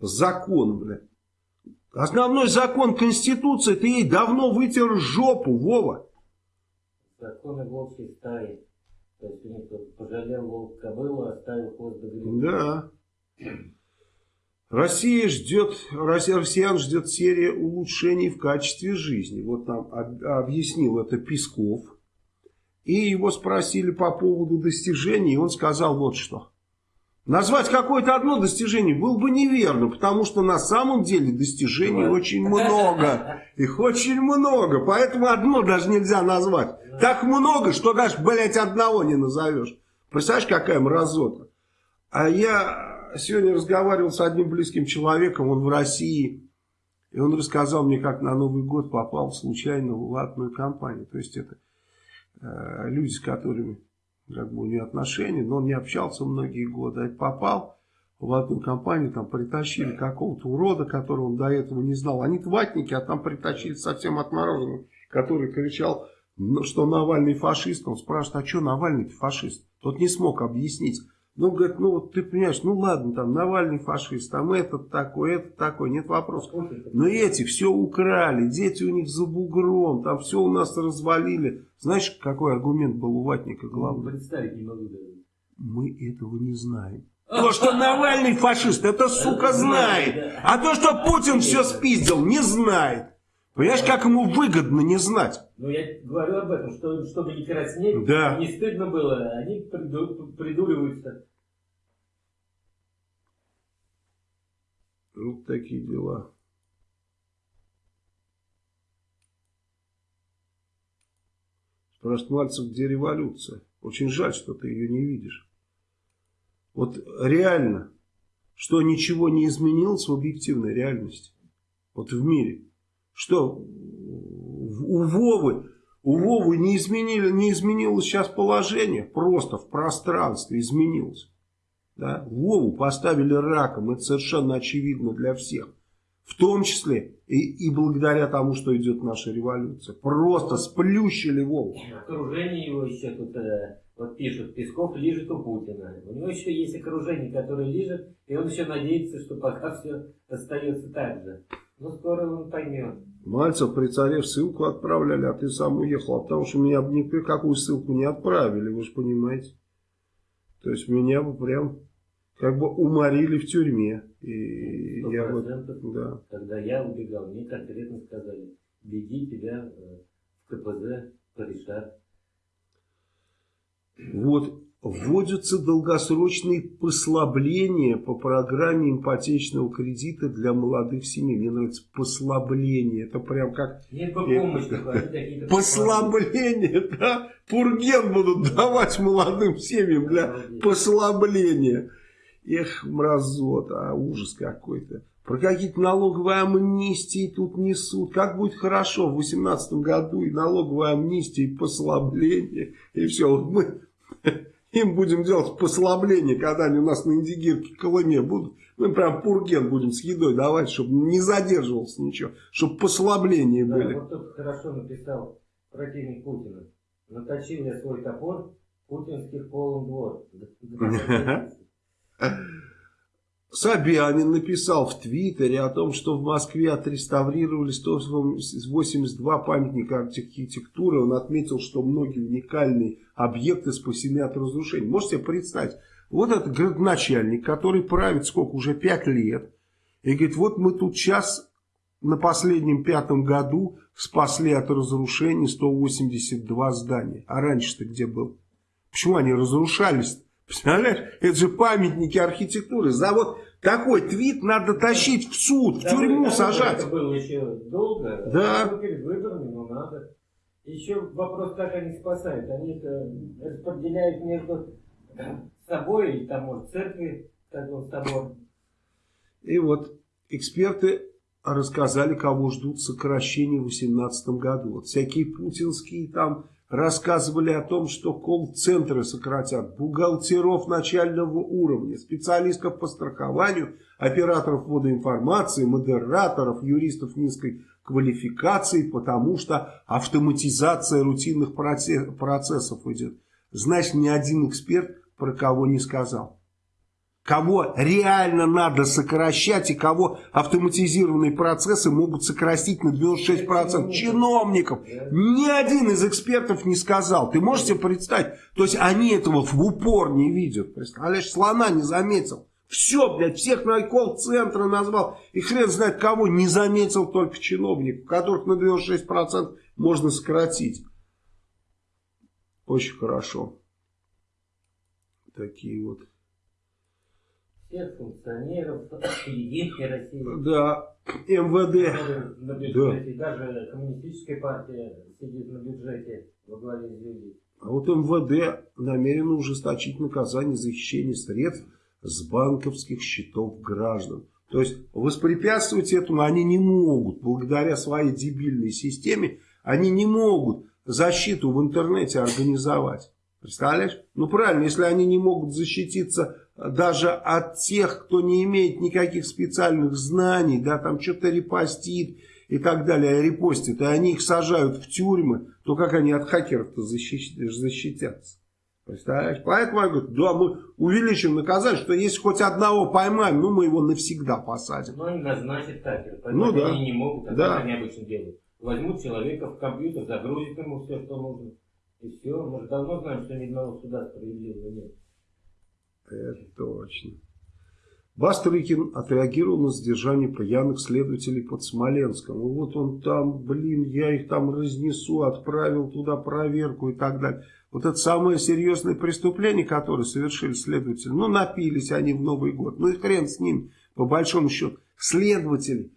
S1: Закон, блядь. Основной закон Конституции, ты ей давно вытер жопу, Вова.
S2: Законы волчьей стаи. То есть пожалел волк кобылу, оставил хвост до гребня.
S1: Да. Россия ждет, Россия, россиян ждет серия улучшений в качестве жизни. Вот нам об- объяснил это Песков. И его спросили по поводу достижений, и он сказал вот что. Назвать какое-то одно достижение было бы неверно, потому что на самом деле достижений
S2: Бывает.
S1: очень много. Их очень много, поэтому одно даже нельзя назвать. Так много, что даже, блядь, одного не назовешь. Представляешь, какая мразота. А я сегодня разговаривал с одним близким человеком, он в России, и он рассказал мне, как на Новый год попал случайно в латную компанию. То есть это э, люди, с которыми как бы у него отношения, но он не общался многие годы. А попал в латную компанию, там притащили какого-то урода, которого он до этого не знал. Они ватники, а там притащили совсем отмороженного, который кричал, ну, что Навальный фашист. Он спрашивает, а что Навальный фашист? Тот не смог объяснить. Ну, говорит, ну вот ты понимаешь, ну ладно, там Навальный фашист, там этот такой, этот такой, нет вопросов. Но эти все украли, дети у них за бугром, там все у нас развалили. Знаешь, какой аргумент был у Ватника главный?
S2: Представить не могу даже.
S1: Мы этого не знаем. То, что Навальный фашист, это сука знает. А то, что Путин все спиздил, не знает. Понимаешь, как ему выгодно не знать?
S2: Ну, я говорю об этом, что, чтобы не краснеть,
S1: Да.
S2: не стыдно было, они приду- придуриваются.
S1: Вот такие дела. Спрашивает Мальцев, где революция? Очень жаль, что ты ее не видишь. Вот реально, что ничего не изменилось в объективной реальности. Вот в мире. Что у Вовы, у Вовы не, изменили, не изменилось сейчас положение. Просто в пространстве изменилось. Да? Вову поставили раком, это совершенно очевидно для всех. В том числе и, и благодаря тому, что идет наша революция. Просто сплющили Вову.
S2: В окружении его еще тут э, вот пишут, Песков лежит у Путина. У него еще есть окружение, которое лежит, и он еще надеется, что пока все остается так же. Он поймет.
S1: Мальцев при царе в ссылку отправляли, а ты сам уехал. А потому что меня бы никакую ссылку не отправили, вы же понимаете. То есть меня бы прям как бы уморили в тюрьме. И я бы,
S2: да. Когда я убегал, мне конкретно сказали, беги тебя э, в КПЗ порешат.
S1: Вот вводятся долгосрочные послабления по программе ипотечного кредита для молодых семей. Мне нравится послабление. Это прям как...
S2: Нет помощи.
S1: Послабление, да? Пурген будут давать молодым семьям для послабления. Эх, мразота, ужас какой-то. Про какие-то налоговые амнистии тут несут. Как будет хорошо в 2018 году и налоговая амнистия, и послабление, и все. Вот мы им будем делать послабление, когда они у нас на Индигирке, Колыме будут. Мы прям пурген будем с едой давать, чтобы не задерживался ничего, чтобы послабления
S2: да,
S1: были.
S2: Вот тут хорошо написал противник Путина. Наточил я свой топор, путинских полон двор. [laughs]
S1: Собянин написал в Твиттере о том, что в Москве отреставрировали 182 памятника архитектуры. Он отметил, что многие уникальные объекты спасены от разрушений. Можете себе представить, вот этот градоначальник, который правит сколько, уже 5 лет, и говорит, вот мы тут сейчас на последнем пятом году спасли от разрушений 182 здания. А раньше-то где был? Почему они разрушались? Представляешь? Это же памятники архитектуры. За вот такой твит надо тащить в суд, в тюрьму сажать. Это
S2: было еще долго.
S1: Да.
S2: Перед выборами, но надо. Еще вопрос, как они спасают. Они распределяют между собой, и там, может, церкви, как он собор.
S1: И вот эксперты рассказали, кого ждут сокращения в 2018 году. Вот всякие путинские там рассказывали о том, что колл-центры сократят, бухгалтеров начального уровня, специалистов по страхованию, операторов водоинформации, модераторов, юристов низкой квалификации, потому что автоматизация рутинных процессов идет. Значит, ни один эксперт про кого не сказал кого реально надо сокращать и кого автоматизированные процессы могут сократить на 96% чиновников. Ни один из экспертов не сказал. Ты можешь себе представить? То есть они этого в упор не видят. Представляешь, слона не заметил. Все, блядь, всех на колл-центры назвал. И хрен знает кого не заметил только чиновников, которых на 96% можно сократить. Очень хорошо. Такие вот
S2: всех функционеров Единой России.
S1: Да, МВД.
S2: На бюджете, да. даже коммунистическая партия сидит на бюджете во главе с
S1: А вот МВД намерено ужесточить наказание за хищение средств с банковских счетов граждан. То есть воспрепятствовать этому они не могут. Благодаря своей дебильной системе они не могут защиту в интернете организовать. Представляешь? Ну правильно, если они не могут защититься даже от тех, кто не имеет никаких специальных знаний, да, там что-то репостит и так далее, репостит, и они их сажают в тюрьмы, то как они от хакеров-то защитятся? Представляешь? Поэтому я говорю, да, мы увеличим наказание, что если хоть одного поймаем, ну мы его навсегда посадим.
S2: Ну и назначат хакера,
S1: ну, да.
S2: они не могут, а
S1: да.
S2: они обычно делают. Возьмут человека в компьютер, загрузят ему все, что нужно. И все, мы же давно знаем, что ни одного суда справедливого нет.
S1: Это точно. Бастрыкин отреагировал на задержание пьяных следователей под Смоленском. Вот он там, блин, я их там разнесу, отправил туда проверку и так далее. Вот это самое серьезное преступление, которое совершили следователи. Ну, напились они в Новый год. Ну и хрен с ним, по большому счету. Следователи.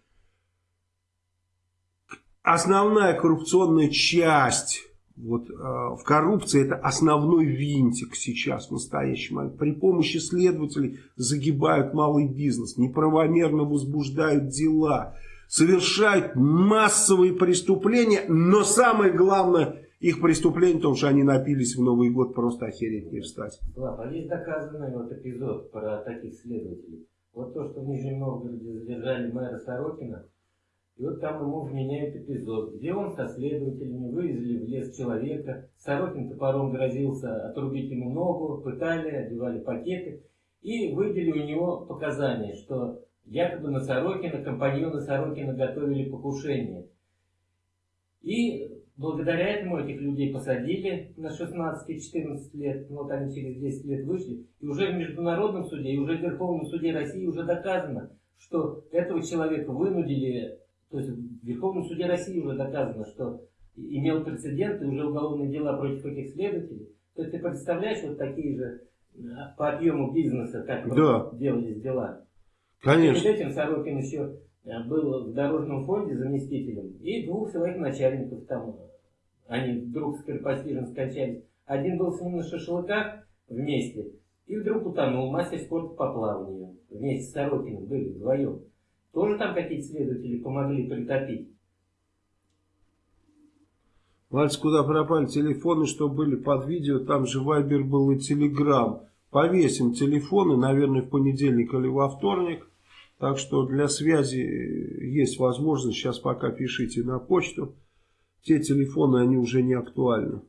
S1: Основная коррупционная часть вот, э, в коррупции это основной винтик сейчас в настоящий момент. При помощи следователей загибают малый бизнес, неправомерно возбуждают дела, совершают массовые преступления, но самое главное их преступление, потому что они напились в Новый год, просто охереть не встать.
S2: Слава, а есть доказанный вот эпизод про таких следователей. Вот то, что в Нижнем Новгороде задержали мэра Сорокина, И вот там ему вменяют эпизод, где он со следователями вывезли в лес человека, Сорокин топором грозился отрубить ему ногу, пытали, одевали пакеты и выбили у него показания, что якобы на Сорокина, компаньоны Сорокина готовили покушение. И благодаря этому этих людей посадили на 16-14 лет, вот они через 10 лет вышли, и уже в Международном суде, и уже в Верховном суде России уже доказано, что этого человека вынудили, то есть в Верховном суде России уже доказано, что имел прецедент и уже уголовные дела против этих следователей. То есть ты представляешь вот такие же а, по объему бизнеса, как да. делались дела.
S1: Конечно.
S2: Перед этим Сорокин еще э, был в дорожном фонде заместителем, и двух своих начальников там, они вдруг скоропостижно скончались. Один был с ним на шашлыках вместе, и вдруг утонул мастер спорта по плаванию. Вместе с Сорокиным были вдвоем. Тоже там какие-то следователи помогли притопить.
S1: Мальцы, куда пропали телефоны, что были под видео, там же Вайбер был и Телеграм. Повесим телефоны, наверное, в понедельник или во вторник. Так что для связи есть возможность, сейчас пока пишите на почту. Те телефоны, они уже не актуальны.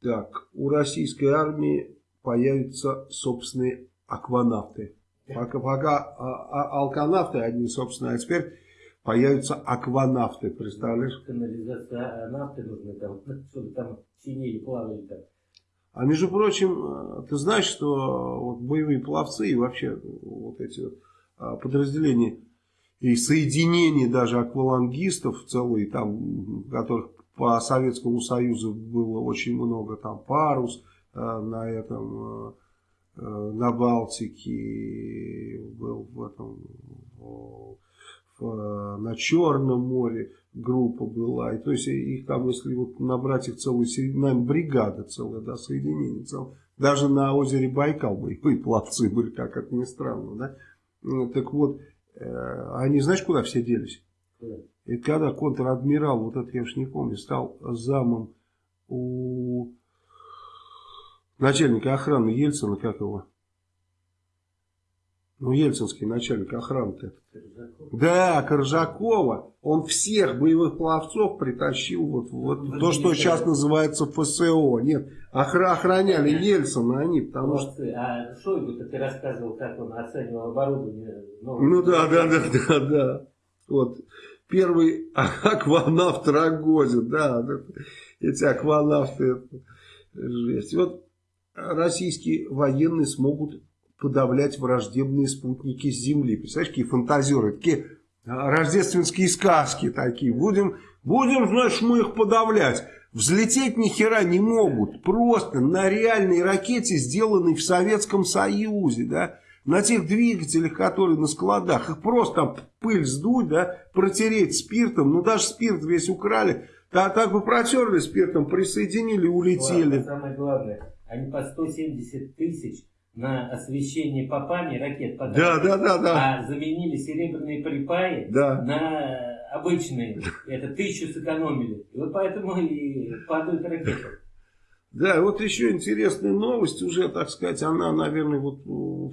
S1: Так, у российской армии появятся собственные акванавты. Пока, пока а, а, алканавты одни, собственно, а теперь появятся акванавты, представляешь?
S2: Канализация, а нафты нужны там, [laughs] чтобы там чинили, плавали там.
S1: А между прочим, ты знаешь, что вот боевые пловцы и вообще вот эти подразделения и соединения даже аквалангистов целые, там, которых по Советскому Союзу было очень много, там парус э, на этом, э, на Балтике, был в этом, в, в, на Черном море группа была. И, то есть их там, если вот набрать их целую, наверное, бригада целая, да, соединение целое. Даже на озере Байкал боевые пловцы были, как это ни странно, да. Ну, так вот, э, они знаешь, куда все делись? И когда контр-адмирал, вот это я уж не помню, стал замом у начальника охраны Ельцина, как его? Ну, ельцинский начальник охраны-то. Да, Коржакова. Он всех боевых пловцов притащил вот, вот то, что сейчас называется ФСО. Нет, охра охраняли Ельцина они, потому
S2: что... А Шойгу-то ты рассказывал, как он оценивал оборудование.
S1: Ну да, да, да, да, да. Вот первый акванавт Рогозин, да, эти акванавты, жесть. Вот российские военные смогут подавлять враждебные спутники с Земли. Представляешь, какие фантазеры, такие а, рождественские сказки такие. Будем, будем, значит, мы их подавлять. Взлететь ни хера не могут. Просто на реальной ракете, сделанной в Советском Союзе, да, на тех двигателях, которые на складах, их просто там пыль сдуть, да, протереть спиртом, ну даже спирт весь украли, так, так бы протерли спиртом, присоединили, улетели.
S2: Ладно, самое главное, они по 170 тысяч на освещение попами ракет
S1: Да, да, да, да.
S2: А заменили серебряные припаи
S1: да.
S2: на обычные. Это тысячу сэкономили. И вот поэтому и падают ракеты.
S1: Да, вот еще интересная новость, уже, так сказать, она, наверное, вот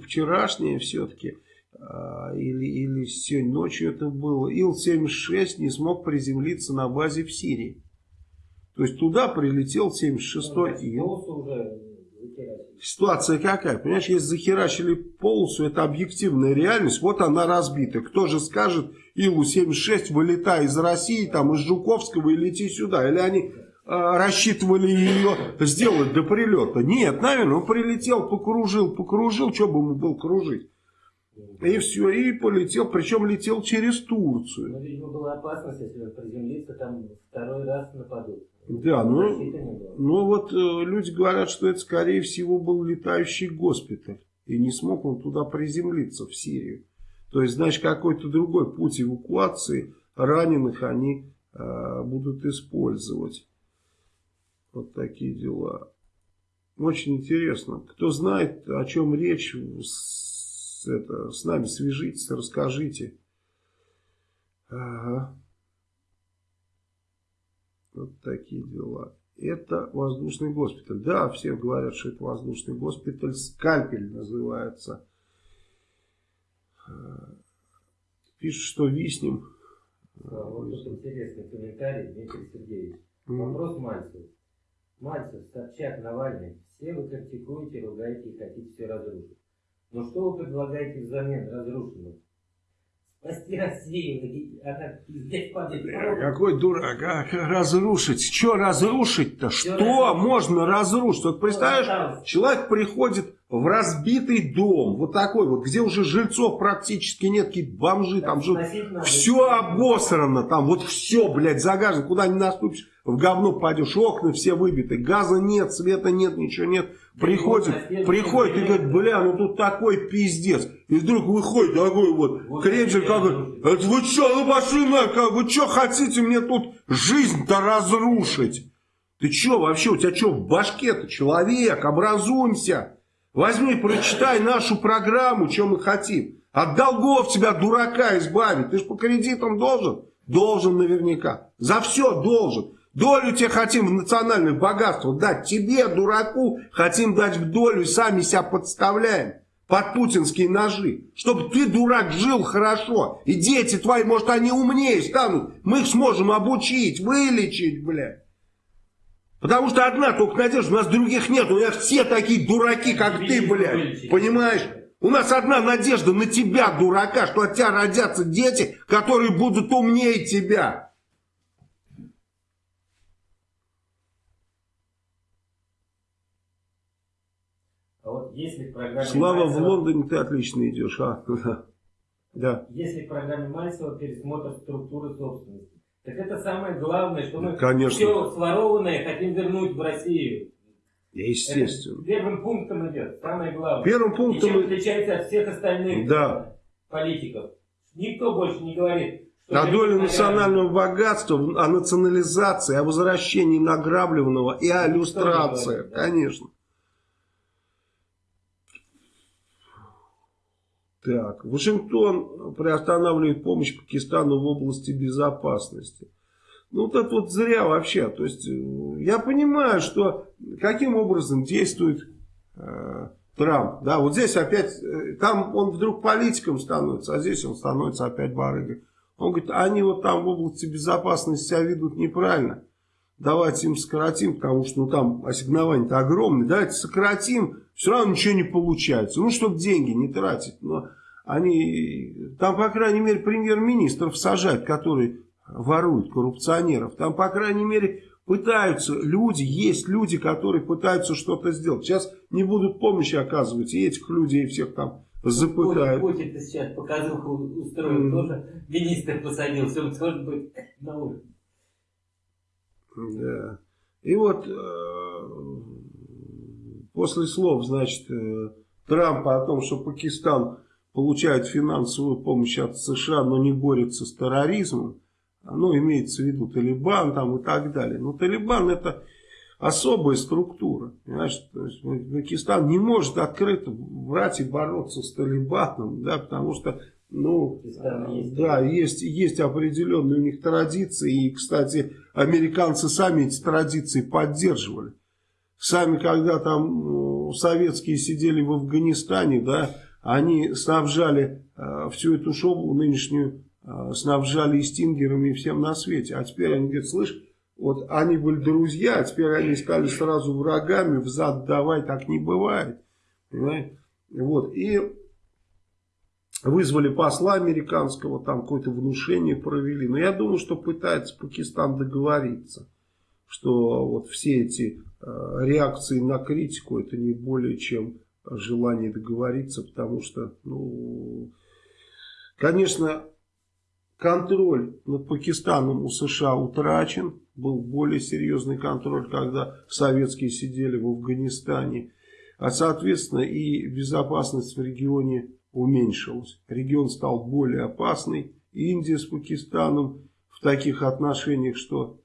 S1: вчерашняя все-таки, а, или, или сегодня ночью это было. Ил-76 не смог приземлиться на базе в Сирии. То есть туда прилетел 76-й
S2: ну, Ил.
S1: Ситуация какая? Понимаешь, если захерачили полосу, это объективная реальность, вот она разбита. Кто же скажет Илу-76, вылетай из России, там, из Жуковского и лети сюда? Или они э, рассчитывали ее сделать до прилета? Нет, наверное, он прилетел, покружил, покружил, что бы ему был кружить? И все, и полетел, причем летел через Турцию.
S2: Ну, видимо, была опасность, если он приземлится, там второй раз нападут.
S1: Да, ну, ну вот э, люди говорят, что это скорее всего был летающий госпиталь. И не смог он туда приземлиться, в Сирию. То есть, значит, какой-то другой путь эвакуации раненых они э, будут использовать. Вот такие дела. Очень интересно. Кто знает, о чем речь, с, это, с нами свяжитесь, расскажите. Ага. Вот такие дела. Это воздушный госпиталь. Да, все говорят, что это воздушный госпиталь. Скальпель называется. Пишут, что виснем.
S2: А, вот тут интересный комментарий, Дмитрий Сергеевич. Вопрос Мальцев. Мальцев, Собчак, Навальный, все вы критикуете, ругаете и хотите все разрушить. Но что вы предлагаете взамен разрушенного? Спасти Россию, она здесь падает.
S1: Какой дурак, а? Разрушить. Что разрушить-то? Что можно разрушить? Вот представляешь, человек приходит в разбитый дом, вот такой вот, где уже жильцов практически нет, какие-то бомжи там живут. Все обосрано там, вот все, блядь, загажено, куда не наступишь, в говно пойдешь, окна все выбиты, газа нет, света нет, ничего нет. Приходит, приходит и говорит, бля, ну тут такой пиздец. И вдруг выходит такой вот, вот кренчик какой, это вы что, ну пошли нахуй, вы что хотите мне тут жизнь-то разрушить? Ты что вообще, у тебя что в башке-то, человек, образуемся. Возьми, прочитай нашу программу, что мы хотим. От долгов тебя, дурака, избавить. Ты же по кредитам должен? Должен наверняка. За все должен. Долю тебе хотим в национальных богатствах дать. Тебе, дураку, хотим дать в долю сами себя подставляем под путинские ножи. Чтобы ты, дурак, жил хорошо. И дети твои, может, они умнее станут. Мы их сможем обучить, вылечить, блядь. Потому что одна только надежда, у нас других нет. У нас все такие дураки, как ты, блядь. Понимаешь? У нас одна надежда на тебя, дурака, что от тебя родятся дети, которые будут умнее тебя.
S2: А вот если в программе
S1: Слава, Мальцева, в Лондоне ты отлично идешь, а? [laughs]
S2: Да. Если в программе Мальцева пересмотр структуры собственности, так это самое главное, что мы
S1: Конечно.
S2: все сворованное хотим вернуть в Россию.
S1: Естественно.
S2: Это первым пунктом идет, самое главное.
S1: Первым пунктом...
S2: И чем отличается от всех остальных
S1: да.
S2: политиков. Никто больше не говорит,
S1: о доле национального богатства, о национализации, о возвращении награбленного и о иллюстрации. Конечно. Так, Вашингтон приостанавливает помощь Пакистану в области безопасности. Ну, вот это вот зря вообще. То есть, э, я понимаю, что каким образом действует э, Трамп. Да, вот здесь опять, э, там он вдруг политиком становится, а здесь он становится опять барыгой. Он говорит, они вот там в области безопасности себя ведут неправильно. Давайте им сократим, потому что ну, там ассигнования-то огромные. Давайте сократим, все равно ничего не получается. Ну, чтобы деньги не тратить. Но они, там, по крайней мере, премьер-министров сажать, которые воруют коррупционеров. Там, по крайней мере, пытаются люди, есть люди, которые пытаются что-то сделать. Сейчас не будут помощи оказывать, и этих людей всех там запытают.
S2: Путин сейчас показуху устроил, mm. тоже министр посадил, все тоже будет на уровне.
S1: Да. И вот э, после слов, значит, э, Трампа о том, что Пакистан получает финансовую помощь от США, но не борется с терроризмом, ну, имеется в виду Талибан там и так далее. Но Талибан это особая структура. Понимаешь? Есть Пакистан не может открыто брать и бороться с Талибаном, да, потому что ну, есть. да, есть, есть определенные у них традиции, и, кстати, американцы сами эти традиции поддерживали. Сами, когда там советские сидели в Афганистане, да, они снабжали э, всю эту шоблу нынешнюю, э, снабжали и стингерами, и всем на свете. А теперь они говорят, слышь, вот они были друзья, а теперь они стали сразу врагами, взад давай, так не бывает. Понимаете? Вот, и вызвали посла американского, там какое-то внушение провели. Но я думаю, что пытается Пакистан договориться, что вот все эти э, реакции на критику, это не более чем желание договориться, потому что, ну, конечно, контроль над Пакистаном у США утрачен. Был более серьезный контроль, когда советские сидели в Афганистане. А, соответственно, и безопасность в регионе уменьшилась. Регион стал более опасный. Индия с Пакистаном в таких отношениях, что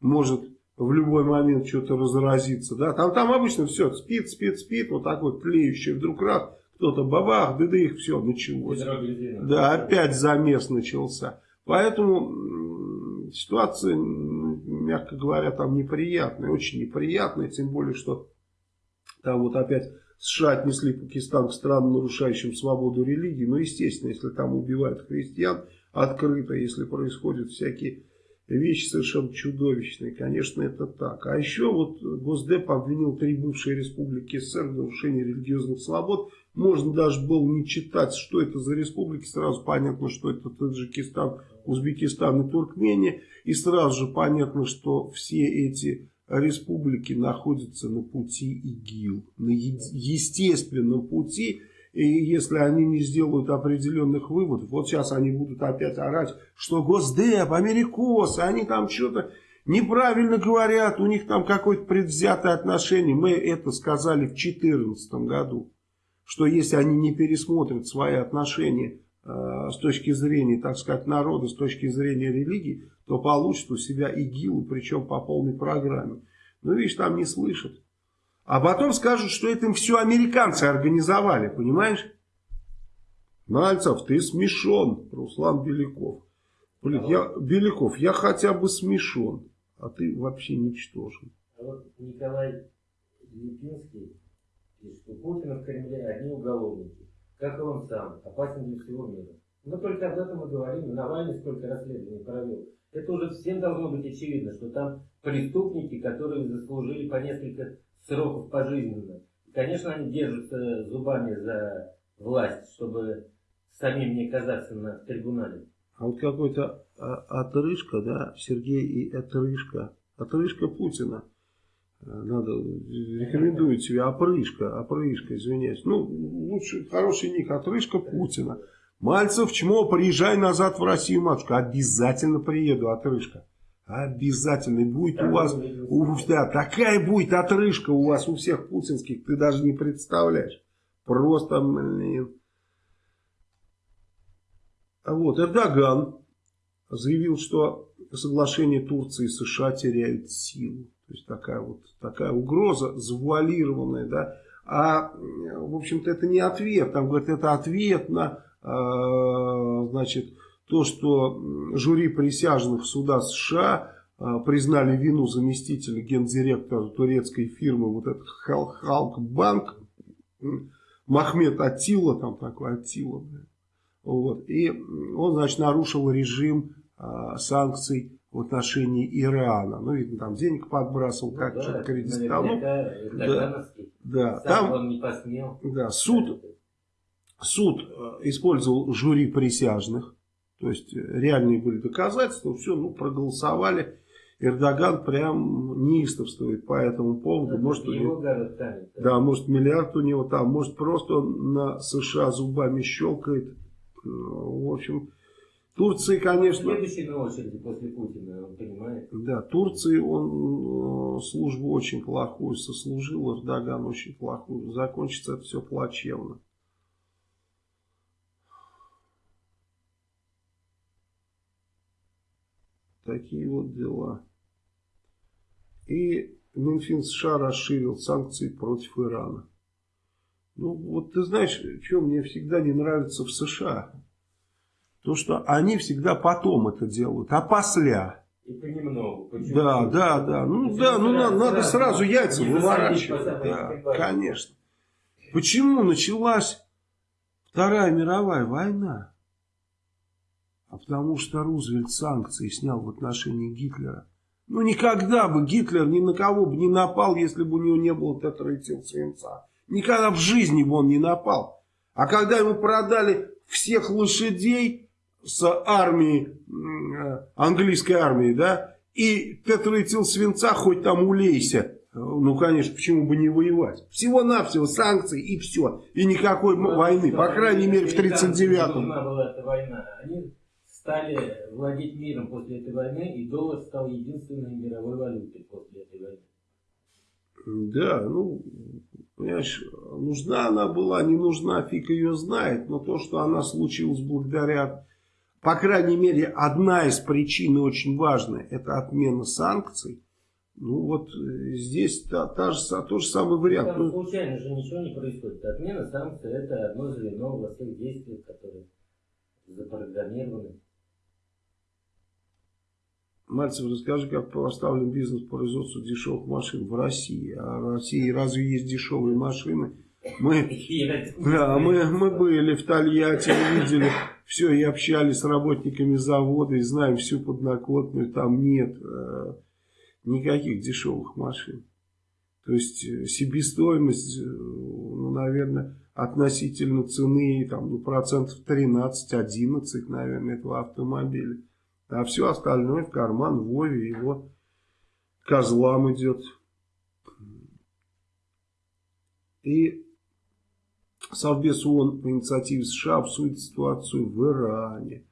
S1: может в любой момент что-то разразится. Да? Там, там обычно все спит, спит, спит, вот так вот тлеющий, вдруг раз, кто-то бабах, да да их все началось. Да, опять замес начался. Поэтому ситуация, мягко говоря, там неприятная, очень неприятная, тем более, что там вот опять США отнесли Пакистан к странам, нарушающим свободу религии. Ну, естественно, если там убивают христиан открыто, если происходят всякие вещи совершенно чудовищные, конечно, это так. А еще вот Госдеп обвинил три бывшие республики СССР в нарушении религиозных свобод. Можно даже было не читать, что это за республики, сразу понятно, что это Таджикистан, Узбекистан и Туркмения. И сразу же понятно, что все эти республики находятся на пути ИГИЛ, на естественном пути. И если они не сделают определенных выводов, вот сейчас они будут опять орать, что Госдеп, Америкосы, они там что-то неправильно говорят, у них там какое-то предвзятое отношение. Мы это сказали в 2014 году, что если они не пересмотрят свои отношения с точки зрения, так сказать, народа, с точки зрения религии, то получат у себя ИГИЛ, причем по полной программе. Ну, видишь, там не слышат. А потом скажут, что это им все американцы организовали, понимаешь? Мальцев, ты смешон, Руслан Беляков. Блин, я, Беляков, я хотя бы смешон, а ты вообще ничтожен.
S2: А вот Николай Липинский пишет, Путина в Кремле одни уголовники, как и он сам, опасен для всего мира. Мы только об этом и говорим. Навальный сколько расследований провел это уже всем должно быть очевидно, что там преступники, которые заслужили по несколько сроков пожизненно. И, конечно, они держатся зубами за власть, чтобы самим не оказаться на трибунале.
S1: А вот какой-то а, отрыжка, да, Сергей и отрыжка, отрыжка Путина. Надо, рекомендую тебе, опрыжка, опрыжка, извиняюсь. Ну, лучше, хороший ник, отрыжка Путина. Мальцев, чмо, приезжай назад в Россию, матушка. Обязательно приеду, отрыжка. Обязательно. будет у вас, у, да, такая будет отрыжка у вас, у всех путинских, ты даже не представляешь. Просто, блин. А вот, Эрдоган заявил, что соглашение Турции и США теряют силу. То есть такая вот такая угроза завуалированная, да. А, в общем-то, это не ответ. Там говорят, это ответ на а, значит, то, что жюри присяжных суда США а, признали вину заместителя гендиректора турецкой фирмы, вот этот Халк Банк, Махмед Атила, там такой Атила, вот, и он, значит, нарушил режим а, санкций в отношении Ирана. Ну, видно, там денег подбрасывал, ну, как да, что-то кредитовал. Ну, да, да, там,
S2: он не посмел.
S1: Да, суд, суд э, использовал жюри присяжных, то есть э, реальные были доказательства, все, ну, проголосовали. Эрдоган прям неистовствует по этому поводу.
S2: Это
S1: может, у него,
S2: город
S1: да, может миллиард у него там, может просто он на США зубами щелкает. В общем, Турции, конечно...
S2: Следующий на очереди после Путина, он понимает.
S1: Да, Турции он э, службу очень плохую сослужил, Эрдоган очень плохую. Закончится это все плачевно. Такие вот дела. И Минфин США расширил санкции против Ирана. Ну, вот ты знаешь, что мне всегда не нравится в США? То, что они всегда потом это делают, а после.
S2: И понемногу. Почему?
S1: Да, да, да. Ну, Почему да, ну надо, надо сразу яйца выворачивать. Да, конечно. Почему началась Вторая мировая война? а потому что Рузвельт санкции снял в отношении Гитлера. Ну, никогда бы Гитлер ни на кого бы не напал, если бы у него не было тетраэтил свинца. Никогда в жизни бы он не напал. А когда ему продали всех лошадей с армии, э, английской армии, да, и тетраэтил свинца, хоть там улейся, ну, конечно, почему бы не воевать? Всего-навсего санкции и все. И никакой ну, войны. По крайней мере, в 1939-м.
S2: была эта война. Они стали владеть миром после этой войны, и доллар стал единственной мировой валютой после этой войны.
S1: Да, ну, понимаешь, нужна она была, не нужна, фиг ее знает, но то, что она случилась благодаря, по крайней мере, одна из причин очень важная, это отмена санкций, ну вот э, здесь та, та же, тот же самый вариант.
S2: Там ну, случайно же ничего не происходит. Отмена санкций это одно звено во всех действиях, которые запрограммированы.
S1: Мальцев, расскажи, как поставлен бизнес по производству дешевых машин в России. А в России разве есть дешевые машины? Мы, да, мы, мы были в Тольятти, видели все и общались с работниками завода и знаем всю подноготную. Там нет э, никаких дешевых машин. То есть э, себестоимость, э, ну, наверное, относительно цены там, ну, процентов 13-11, наверное, этого автомобиля. А все остальное в карман Вове его козлам идет. И Совбез ООН по инициативе США обсудит ситуацию в Иране.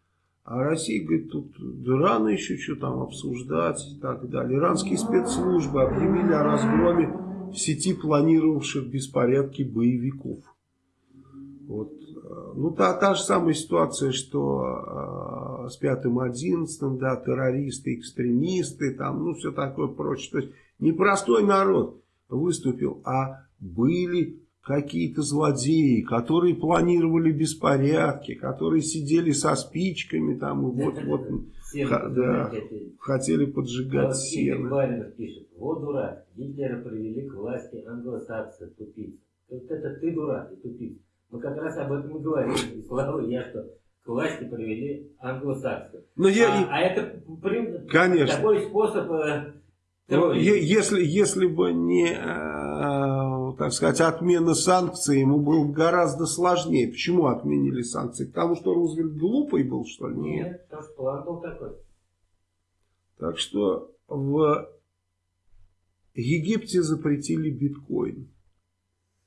S1: А Россия говорит, тут да рано еще что там обсуждать и так далее. Иранские спецслужбы объявили о разгроме в сети планировавших беспорядки боевиков. Вот. Ну, та, та же самая ситуация, что э, с пятым одиннадцатым, да, террористы, экстремисты, там, ну, все такое прочее. То есть, не простой народ выступил, а были какие-то злодеи, которые планировали беспорядки, которые сидели со спичками там и вот-вот [laughs] да, хотели поджигать сено.
S2: Баринов пишет, вот дурак, Гитлера привели к власти англосаксы, тупица. Вот это ты дурак и тупица. Мы как раз об этом и говорим, и Слава я, что к власти привели англосаксы. Но я... а, а это
S1: Конечно.
S2: такой способ... Э,
S1: ну, если, если бы не э, так сказать, отмена санкций ему было гораздо сложнее. Почему отменили санкции? Потому что Рузвельт глупый был, что ли?
S2: Нет, Нет потому что план был такой.
S1: Так что в Египте запретили биткоин.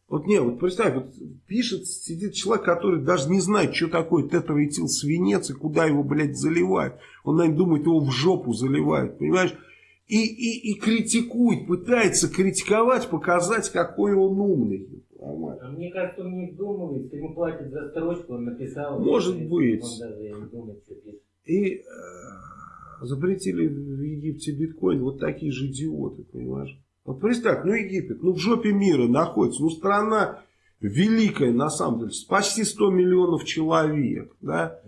S1: Вот не, вот представь, вот пишет, сидит человек, который даже не знает, что такое тетраэтил свинец и куда его, блядь, заливают. Он, наверное, думает, его в жопу заливают, понимаешь? И, и, и критикует, пытается критиковать, показать, какой он умный.
S2: А мне кажется, он не вдумывается, ему платят за строчку, он написал.
S1: Может быть.
S2: Он даже не думает, что пишет.
S1: И э, запретили в Египте биткоин вот такие же идиоты, понимаешь? Вот представь, ну Египет, ну в жопе мира находится, ну страна великая на самом деле, почти 100 миллионов человек, да?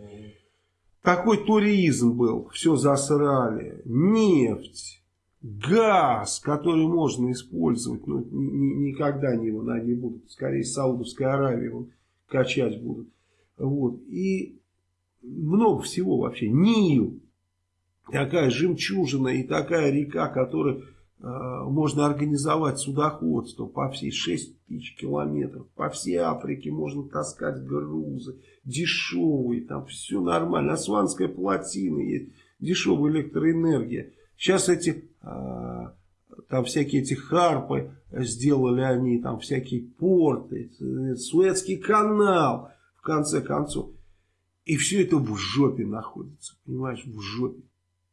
S1: Такой туризм был, все засрали, нефть газ, который можно использовать, но никогда не его не будут, скорее Саудовская Аравия его качать будут. Вот. И много всего вообще. Нил, такая жемчужина и такая река, которая можно организовать судоходство по всей 6 тысяч километров. По всей Африке можно таскать грузы, дешевые, там все нормально. Асванская плотина есть, дешевая электроэнергия. Сейчас эти, а, там всякие эти харпы сделали они, там всякие порты, Суэцкий канал, в конце концов. И все это в жопе находится, понимаешь, в жопе.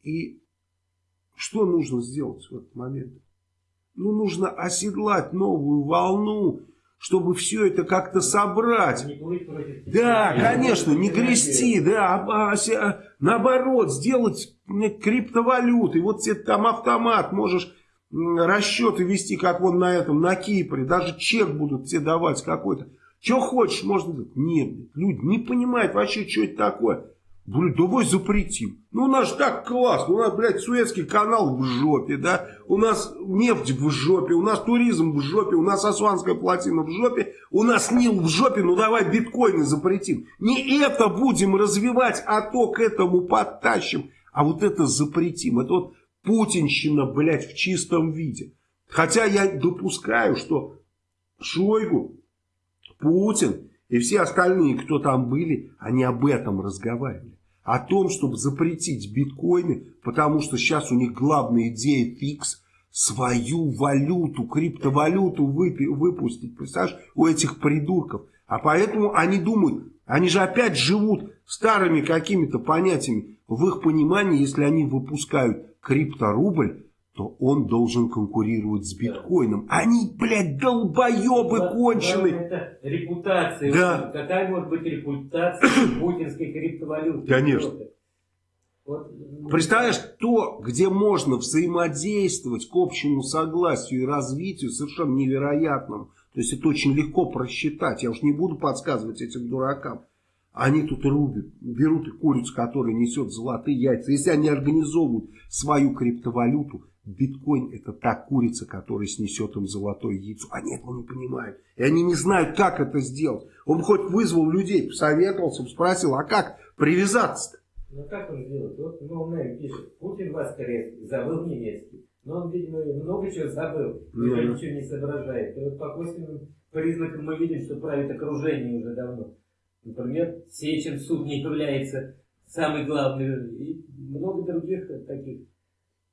S1: И что нужно сделать в этот момент? Ну, нужно оседлать новую волну, чтобы все это как-то собрать. Да, конечно, не грести, да, а, а, наоборот, сделать криптовалюты. Вот тебе там автомат, можешь расчеты вести, как вон на этом, на Кипре, даже чек будут тебе давать какой-то. Что хочешь, можно... Нет, люди не понимают вообще, что это такое. Блин, давай запретим. Ну, у нас же так классно. У нас, блядь, Суэцкий канал в жопе, да. У нас нефть в жопе, у нас туризм в жопе, у нас Асванская плотина в жопе, у нас Нил в жопе. Ну, давай биткоины запретим. Не это будем развивать, а то к этому подтащим. А вот это запретим. Это вот путинщина, блядь, в чистом виде. Хотя я допускаю, что Шойгу, Путин и все остальные, кто там были, они об этом разговаривали о том, чтобы запретить биткоины, потому что сейчас у них главная идея фикс свою валюту, криптовалюту выпустить, представляешь, у этих придурков. А поэтому они думают, они же опять живут старыми какими-то понятиями. В их понимании, если они выпускают крипторубль, то он должен конкурировать с биткоином. Они, блядь, долбоебы да, конченые.
S2: Это репутация.
S1: Да.
S2: Какая может быть репутация [coughs] путинской криптовалюты?
S1: Конечно. Вот. Ну, Представляешь, то, где можно взаимодействовать к общему согласию и развитию, совершенно невероятным. То есть это очень легко просчитать. Я уж не буду подсказывать этим дуракам. Они тут рубят, берут и курицу, которая несет золотые яйца. Если они организовывают свою криптовалюту, биткоин это та курица, которая снесет им золотое яйцо. Они этого не понимают. И они не знают, как это сделать. Он хоть вызвал людей, посоветовался, спросил, а как привязаться-то?
S2: Ну как он сделает? Вот ну, Нэй пишет, Путин воскрес, забыл немецкий. Но он, видимо, много чего забыл, уже
S1: да.
S2: ничего не соображает. И вот по косвенным признакам мы видим, что правит окружение уже давно. Например, Сечин суд не является самый главный. И много других таких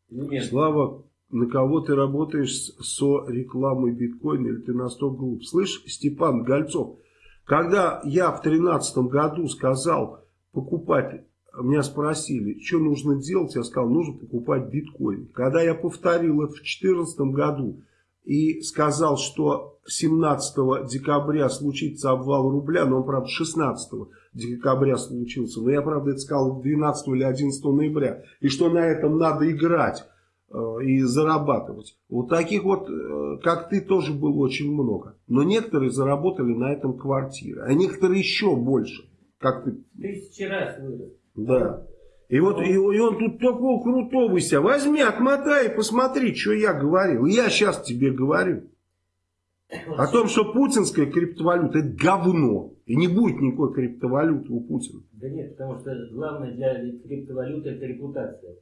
S2: элементов.
S1: Слава, на кого ты работаешь со рекламой биткоина, или ты настолько глуп? Слышь, Степан Гольцов, когда я в тринадцатом году сказал покупать, меня спросили, что нужно делать, я сказал, нужно покупать биткоин. Когда я повторил это в четырнадцатом году и сказал, что 17 декабря случится обвал рубля, но он, правда, 16 декабря случился, но я, правда, это сказал 12 или 11 ноября, и что на этом надо играть э, и зарабатывать. Вот таких вот, э, как ты, тоже было очень много. Но некоторые заработали на этом квартиры, а некоторые еще больше. Как ты,
S2: Тысячи раз вырос.
S1: да. И вот и, и он тут такого крутого себя. Возьми, отмотай и посмотри, что я говорил. Я сейчас тебе говорю. О том, что путинская криптовалюта это говно. И не будет никакой криптовалюты у Путина.
S2: Да нет, потому что главное для криптовалюты это репутация.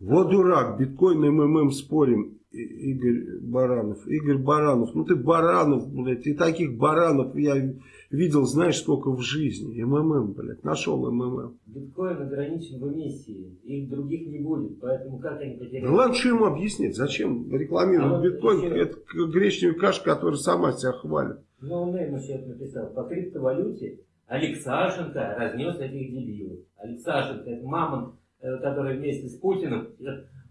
S1: Вот дурак, биткоин и МММ спорим, Игорь Баранов. Игорь Баранов, ну ты Баранов, блядь, и таких Баранов я видел, знаешь, сколько в жизни. МММ, блядь, нашел МММ.
S2: Биткоин ограничен в эмиссии, их других не будет, поэтому как они
S1: Да
S2: потеряют?
S1: ладно, что ему объяснять, зачем рекламировать
S2: А вот
S1: биткоин,
S2: еще-
S1: это гречневая каша, которая сама себя хвалит.
S2: Ну, Нейма сейчас написал, по криптовалюте Алексашенко разнес этих дебилов. Алексашенко, это мамон, э, который вместе с Путиным, э,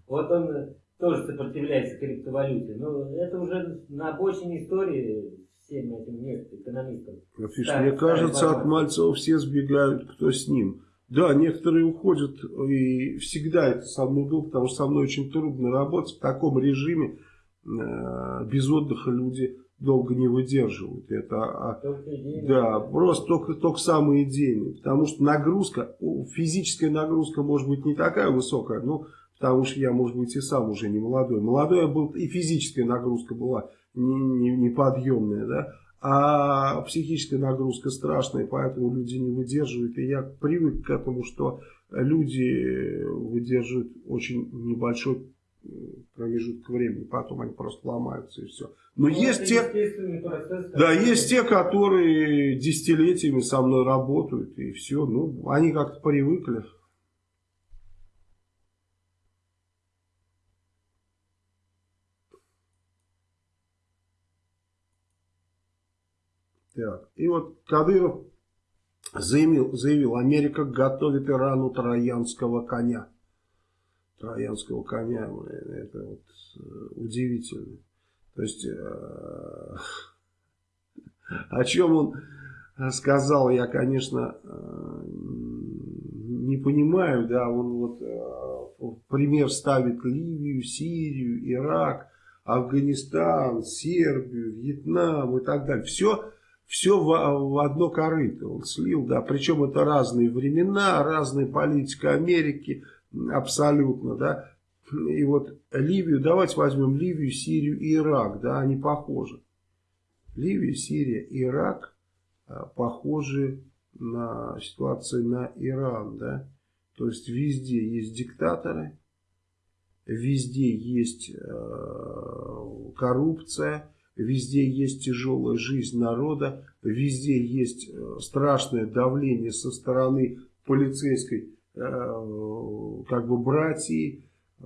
S2: вот он э, тоже сопротивляется криптовалюте. Но это уже на обочине истории всем этим экономистам. Да,
S1: мне кажется, от Мальцева все сбегают, кто с ним. Да, некоторые уходят, и всегда это со мной было, потому что со мной очень трудно работать. В таком режиме э, без отдыха люди долго не выдерживают. Это, а,
S2: Только
S1: да, просто только, только самые идейные. Потому что нагрузка, физическая нагрузка может быть не такая высокая, ну, потому что я, может быть, и сам уже не молодой. Молодой я был, и физическая нагрузка была неподъемная, да. А психическая нагрузка страшная, поэтому люди не выдерживают. И я привык к этому, что люди выдерживают очень небольшой м, промежуток времени, потом они просто ломаются и все. Но
S2: Ну,
S1: есть те,
S2: процесс.
S1: да, есть те, которые десятилетиями со мной работают, и все. Ну, они как-то привыкли. Так, и вот Кадыров заявил, заявил, Америка готовит Ирану троянского коня. Троянского коня, блин, это вот э, удивительно. То есть, э, [laughs] о чем он сказал, я, конечно, э, не понимаю, да, он вот пример ставит Ливию, Сирию, Ирак, Афганистан, Сербию, Вьетнам и так далее. Все, все в, в одно корыто он слил, да, причем это разные времена, разная политика Америки, абсолютно, да. И вот Ливию, давайте возьмем Ливию, Сирию и Ирак, да, они похожи. Ливия, Сирия, Ирак а, похожи на ситуацию на Иран, да. То есть везде есть диктаторы, везде есть э, коррупция, везде есть тяжелая жизнь народа, везде есть э, страшное давление со стороны полицейской э, как бы братьи, э,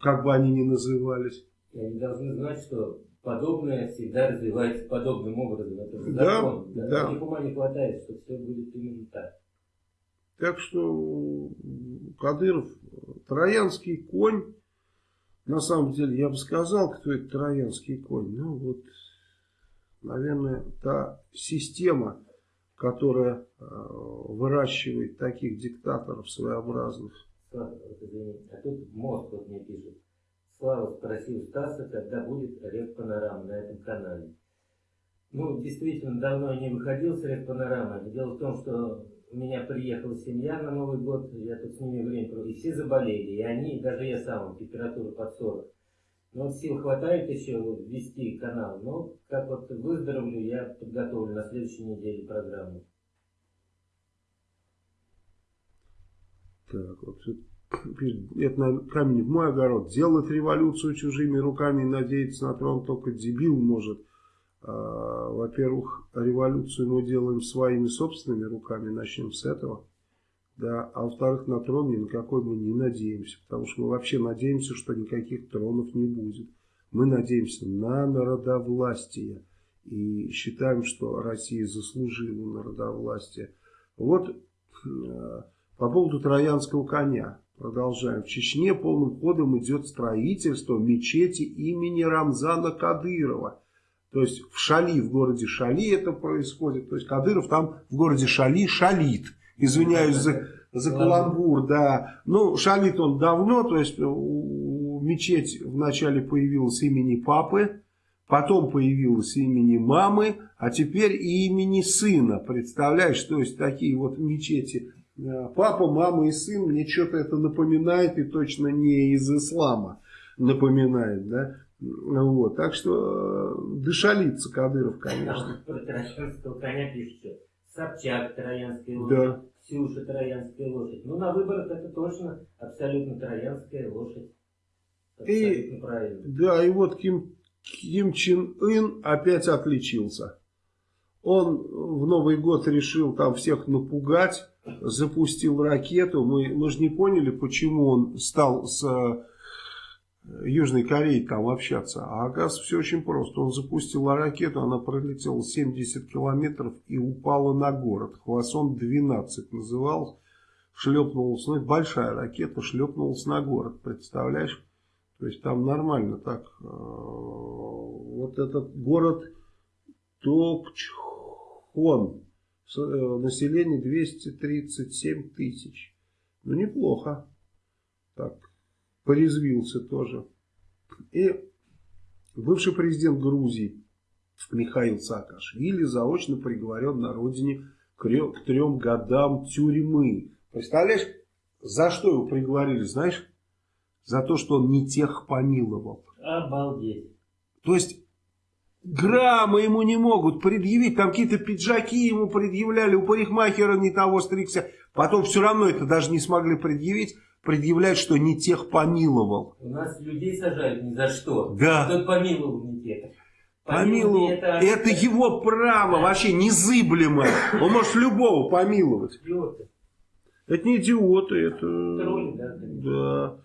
S1: как бы они ни назывались.
S2: И они должны знать, что подобное всегда развивается подобным образом. Это же
S1: Да,
S2: закон.
S1: да.
S2: У них ума не хватает, что все будет именно так.
S1: Так что Кадыров, троянский конь, на самом деле, я бы сказал, кто это троянский конь. Ну вот, наверное, та система, которая э, выращивает таких диктаторов своеобразных.
S2: Слава, вот извини. А тут мозг вот мне пишет. Слава спросил Стаса, когда будет Рев Панорама на этом канале. Ну, действительно, давно я не выходил с Рев Панорамы. Дело в том, что меня приехала семья на Новый год, я тут с ними время провел, и все заболели, и они, даже я сам, температура под 40. Но вот сил хватает еще ввести канал. Но как вот выздоровлю, я подготовлю на следующей неделе программу.
S1: Так, вот это на камень в мой огород. Делать революцию чужими руками и надеяться на трон только дебил может. А, Во-первых, революцию мы делаем своими собственными руками, начнем с этого. Да, а во-вторых, на трон ни на какой мы не надеемся, потому что мы вообще надеемся, что никаких тронов не будет. Мы надеемся на народовластие и считаем, что Россия заслужила народовластие. Вот э, по поводу троянского коня. Продолжаем. В Чечне полным ходом идет строительство мечети имени Рамзана Кадырова. То есть в Шали, в городе Шали это происходит. То есть Кадыров там в городе Шали шалит. Извиняюсь за, за каламбур, да. Ну, шалит он давно, то есть мечеть вначале появилась имени папы, потом появилась имени мамы, а теперь и имени сына. Представляешь, то есть такие вот мечети Папа, мама и сын, мне что-то это напоминает и точно не из ислама напоминает, да. Вот, так что э, дышалится Кадыров, конечно.
S2: Про Троянского коня пишется. Собчак, Троянская лошадь, да. Ксюша, Троянская лошадь. Ну, на выборах это точно абсолютно Троянская лошадь.
S1: и, правильно. Да, и вот Ким, Ким Чен Ын опять отличился. Он в Новый год решил там всех напугать запустил ракету. Мы, мы же не поняли, почему он стал с Южной Кореей там общаться. А оказывается, все очень просто. Он запустил ракету, она пролетела 70 километров и упала на город. Хвасон-12 назывался. Шлепнулась, ну большая ракета, шлепнулась на город, представляешь? То есть там нормально так. Э, вот этот город Токчхон Э, население 237 тысяч. Ну, неплохо. Так, порезвился тоже. И бывший президент Грузии Михаил Саакашвили заочно приговорен на родине к трем годам тюрьмы. Представляешь, за что его приговорили, знаешь? За то, что он не тех помиловал.
S2: Обалдеть.
S1: То есть грамма ему не могут предъявить, там какие-то пиджаки ему предъявляли, у парикмахера не того стригся, потом все равно это даже не смогли предъявить, предъявлять, что не тех помиловал.
S2: У нас людей сажают ни за что.
S1: Да.
S2: Кто помиловал не тех.
S1: Помиловал. Это... это его право, вообще незыблемое. Он может любого помиловать.
S2: Идиоты.
S1: Это не идиоты, это...
S2: Тролли, да.
S1: Да.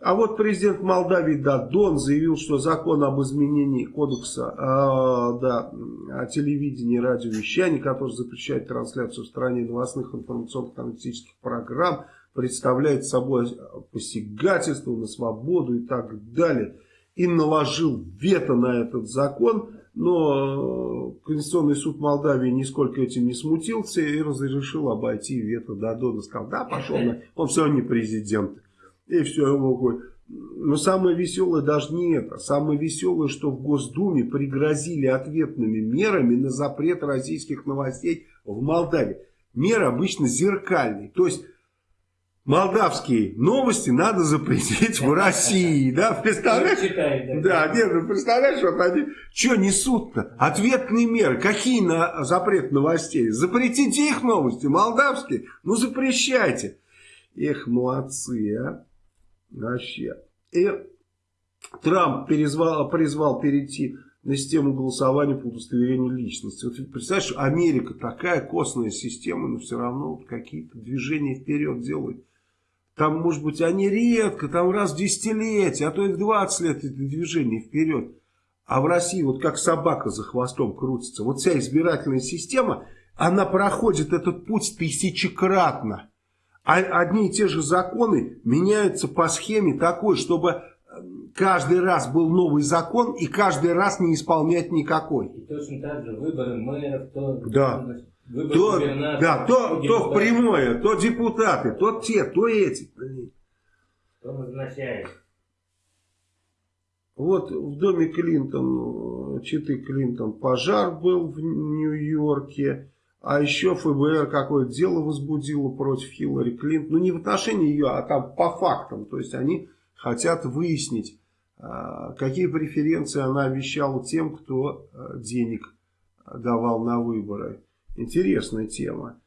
S1: А вот президент Молдавии Дадон заявил, что закон об изменении кодекса э, да, о телевидении и радиовещании, который запрещает трансляцию в стране новостных информационных аналитических программ, представляет собой посягательство на свободу и так далее. И наложил вето на этот закон, но Конституционный суд Молдавии нисколько этим не смутился и разрешил обойти вето Дадона. Сказал, да, пошел, он все не президент. И все, его но самое веселое даже не это. Самое веселое, что в Госдуме пригрозили ответными мерами на запрет российских новостей в Молдавии. Меры обычно зеркальные. То есть молдавские новости надо запретить в России. Да, представляешь? Да, нет, ну представляешь, вот они что несут-то? Ответные меры. Какие на запрет новостей? Запретите их новости, молдавские. Ну запрещайте. Эх, молодцы, а. Вообще. И Трамп перезвал, призвал перейти на систему голосования по удостоверению личности. Вот представляешь, Америка такая костная система, но все равно вот какие-то движения вперед делают. Там, может быть, они редко, там раз в десятилетие, а то и в 20 лет это движение вперед. А в России вот как собака за хвостом крутится. Вот вся избирательная система, она проходит этот путь тысячекратно. А одни и те же законы меняются по схеме такой, чтобы э, каждый раз был новый закон и каждый раз не исполнять никакой.
S2: И точно так же выборы мэров, то,
S1: да. То, да, то, то в прямое, то депутаты, то те, то эти.
S2: Кто назначает?
S1: Вот в доме Клинтон, Читы Клинтон пожар был в Нью-Йорке. А еще ФБР какое-то дело возбудило против Хиллари Клинтон. Ну, не в отношении ее, а там по фактам. То есть, они хотят выяснить, э, э, какие преференции она обещала тем, кто э, денег давал на выборы. Интересная тема.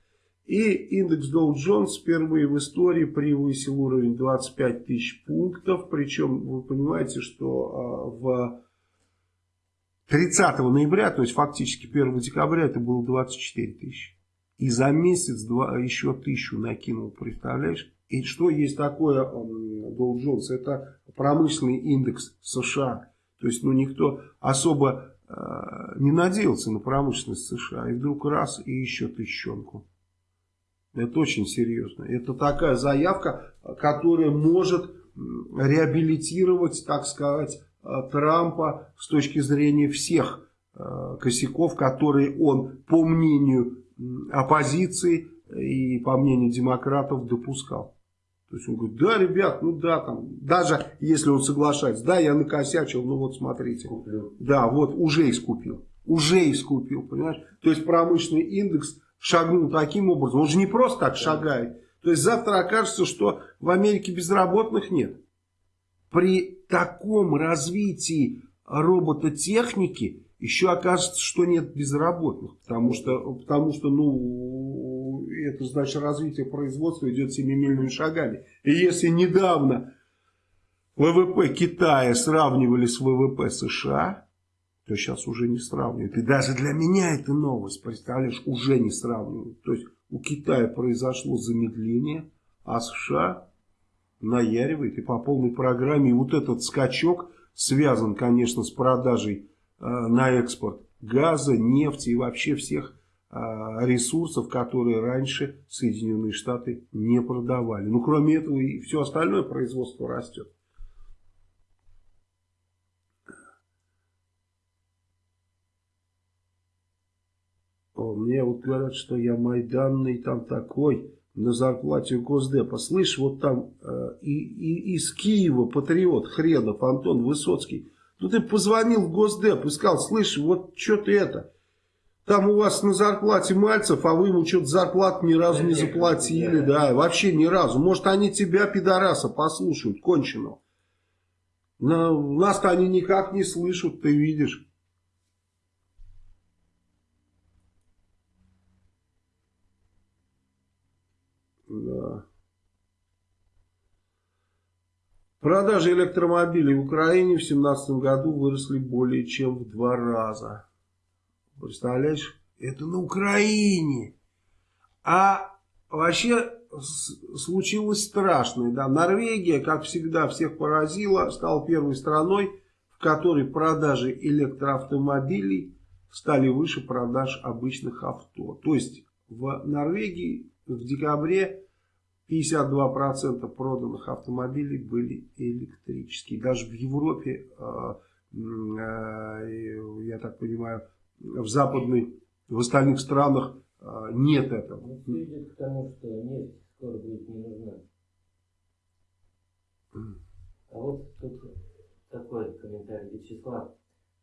S1: И индекс Dow Jones впервые в истории превысил уровень 25 тысяч пунктов. Причем вы понимаете, что в 30 ноября, то есть фактически 1 декабря, это было 24 тысячи. И за месяц два, еще тысячу накинул, представляешь? И что есть такое Dow Jones? Это промышленный индекс США. То есть, ну, никто особо не надеялся на промышленность США. И вдруг раз, и еще тысячонку. Это очень серьезно. Это такая заявка, которая может реабилитировать, так сказать, э, Трампа с точки зрения всех э, косяков, которые он, по мнению оппозиции и, по мнению демократов, допускал. То есть он говорит, да, ребят, ну да, там, даже если он соглашается, да, я накосячил, ну вот смотрите. Куплю. Да, вот уже искупил. Уже искупил, понимаешь? То есть промышленный индекс шагнул таким образом. Он же не просто так шагает. То есть завтра окажется, что в Америке безработных нет. При таком развитии робототехники еще окажется, что нет безработных. Потому что, потому что ну, это значит развитие производства идет семимильными шагами. И если недавно ВВП Китая сравнивали с ВВП США, то сейчас уже не сравнивают. И даже для меня это новость, представляешь, уже не сравнивают. То есть у Китая произошло замедление, а США наяривает и по полной программе. И вот этот скачок связан, конечно, с продажей э, на экспорт газа, нефти и вообще всех ресурсов, которые раньше Соединенные Штаты не продавали. Ну, кроме этого, и все остальное производство растет. мне вот говорят, что я майданный там такой, на зарплате у Госдепа. Слышь, вот там э, и, и, из Киева патриот хренов Антон Высоцкий. Ну ты позвонил в Госдеп и сказал, слышь, вот что ты это... Там у вас на зарплате Мальцев, а вы ему что-то зарплату ни разу не заплатили, да, вообще ни разу. Может, они тебя, пидораса, послушают, кончено. Нас-то они никак не слышат, ты видишь. Да. Продажи электромобилей в Украине в 2017 году выросли более чем в два раза. Представляешь? Это на Украине. А вообще случилось страшное. Да? Норвегия, как всегда, всех поразила, стала первой страной, в которой продажи электроавтомобилей стали выше продаж обычных авто. То есть в Норвегии в декабре 52% проданных автомобилей были электрические. Даже в Европе, э, э, я так понимаю, в западной, в остальных странах э, нет этого.
S2: Ну, все идет к тому, что нефть скоро будет не нужна. А вот тут такой комментарий. Вячеслав,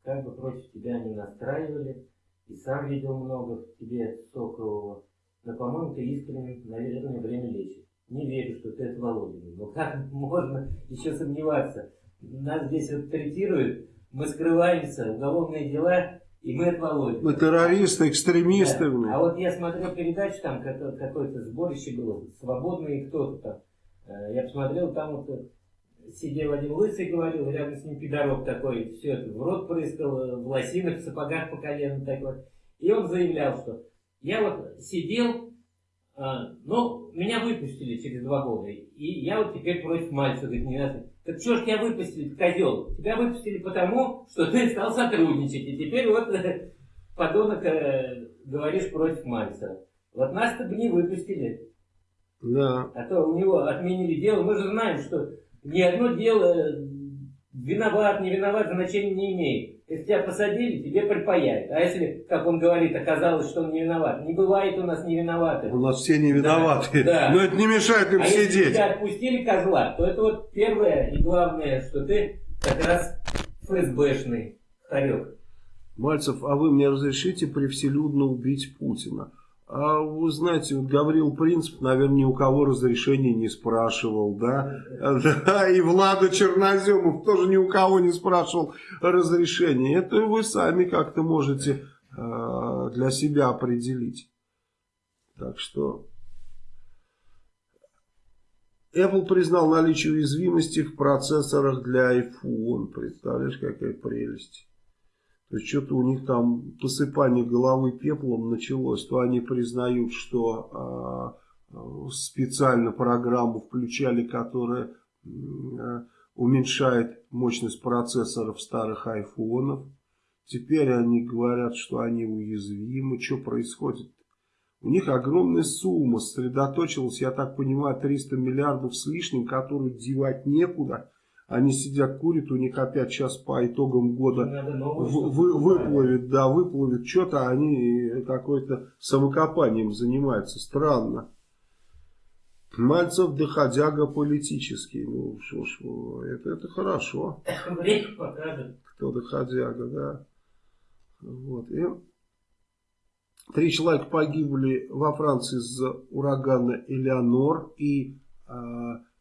S2: как бы против тебя не настраивали, и сам видел много в тебе сокового, но, по-моему, ты искренне, наверное, время лечит. Не верю, что ты от Володина. Но как можно еще сомневаться? Нас здесь вот третируют, мы скрываемся, уголовные дела, и мы от Володина.
S1: Мы террористы, экстремисты.
S2: Да. А вот я смотрел передачу, там какое-то сборище было, свободные кто-то там. Э, я посмотрел, там вот э, сидел один лысый, говорил, рядом с ним пидорок такой, все это в рот прыскал, э, в лосинах, в сапогах по колено такой. И он заявлял, что я вот сидел, а, ну, меня выпустили через два года, и я вот теперь против Мальцева, говорит, не надо. Так что ж тебя выпустили, козел? Тебя выпустили потому, что ты стал сотрудничать, и теперь вот, [laughs] подонок, э, говоришь против Мальцева. Вот нас-то бы не выпустили.
S1: Да.
S2: А то у него отменили дело. Мы же знаем, что ни одно дело виноват, не виноват, значения не имеет. Если тебя посадили, тебе припаяют. А если, как он говорит, оказалось, что он не виноват. Не бывает у нас не виноватых.
S1: У нас все не виноваты.
S2: Да,
S1: Но это не мешает им
S2: а
S1: сидеть.
S2: если тебя отпустили козла, то это вот первое и главное, что ты как раз ФСБшный хорек.
S1: Мальцев, а вы мне разрешите превселюдно убить Путина? А вы знаете, вот Гаврил Принцип, наверное, ни у кого разрешения не спрашивал, да? Да, и Влада Черноземов тоже ни у кого не спрашивал разрешения. Это вы сами как-то можете э, для себя определить. Так что... Apple признал наличие уязвимости в процессорах для iPhone. Представляешь, какая прелесть. Что-то у них там посыпание головы пеплом началось. То они признают, что э, специально программу включали, которая э, уменьшает мощность процессоров старых айфонов. Теперь они говорят, что они уязвимы. Что происходит? У них огромная сумма сосредоточилась, я так понимаю, 300 миллиардов с лишним, которую девать некуда. Они сидят, курят, у них опять сейчас по итогам года вы, вы, выплывет, да, выплывет что-то, они какой-то самокопанием занимаются. Странно. Мальцев доходяга политический. Ну, что ж, это, это хорошо. [coughs]
S2: Время покажет.
S1: Кто доходяга, да. Вот. И три человека погибли во Франции из-за урагана Элеонор. И э,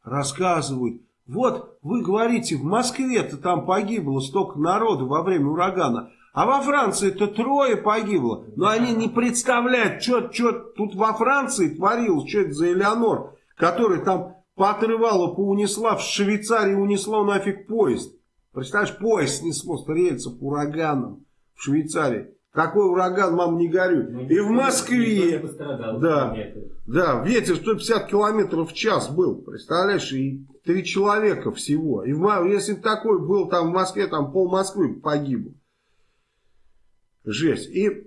S1: рассказывают, вот вы говорите, в Москве-то там погибло столько народу во время урагана. А во Франции-то трое погибло. Но они не представляют, что, что тут во Франции творилось, что это за Элеонор, который там поотрывала, поунесла, в Швейцарии унесло нафиг поезд. Представляешь, поезд снесло с рельсов ураганом в Швейцарии. Какой ураган, мам, не горюй. Ну, и в Москве, да, да, ветер 150 километров в час был, представляешь, и три человека всего. И в, если такой был там в Москве, там пол Москвы погибло. Жесть. И э,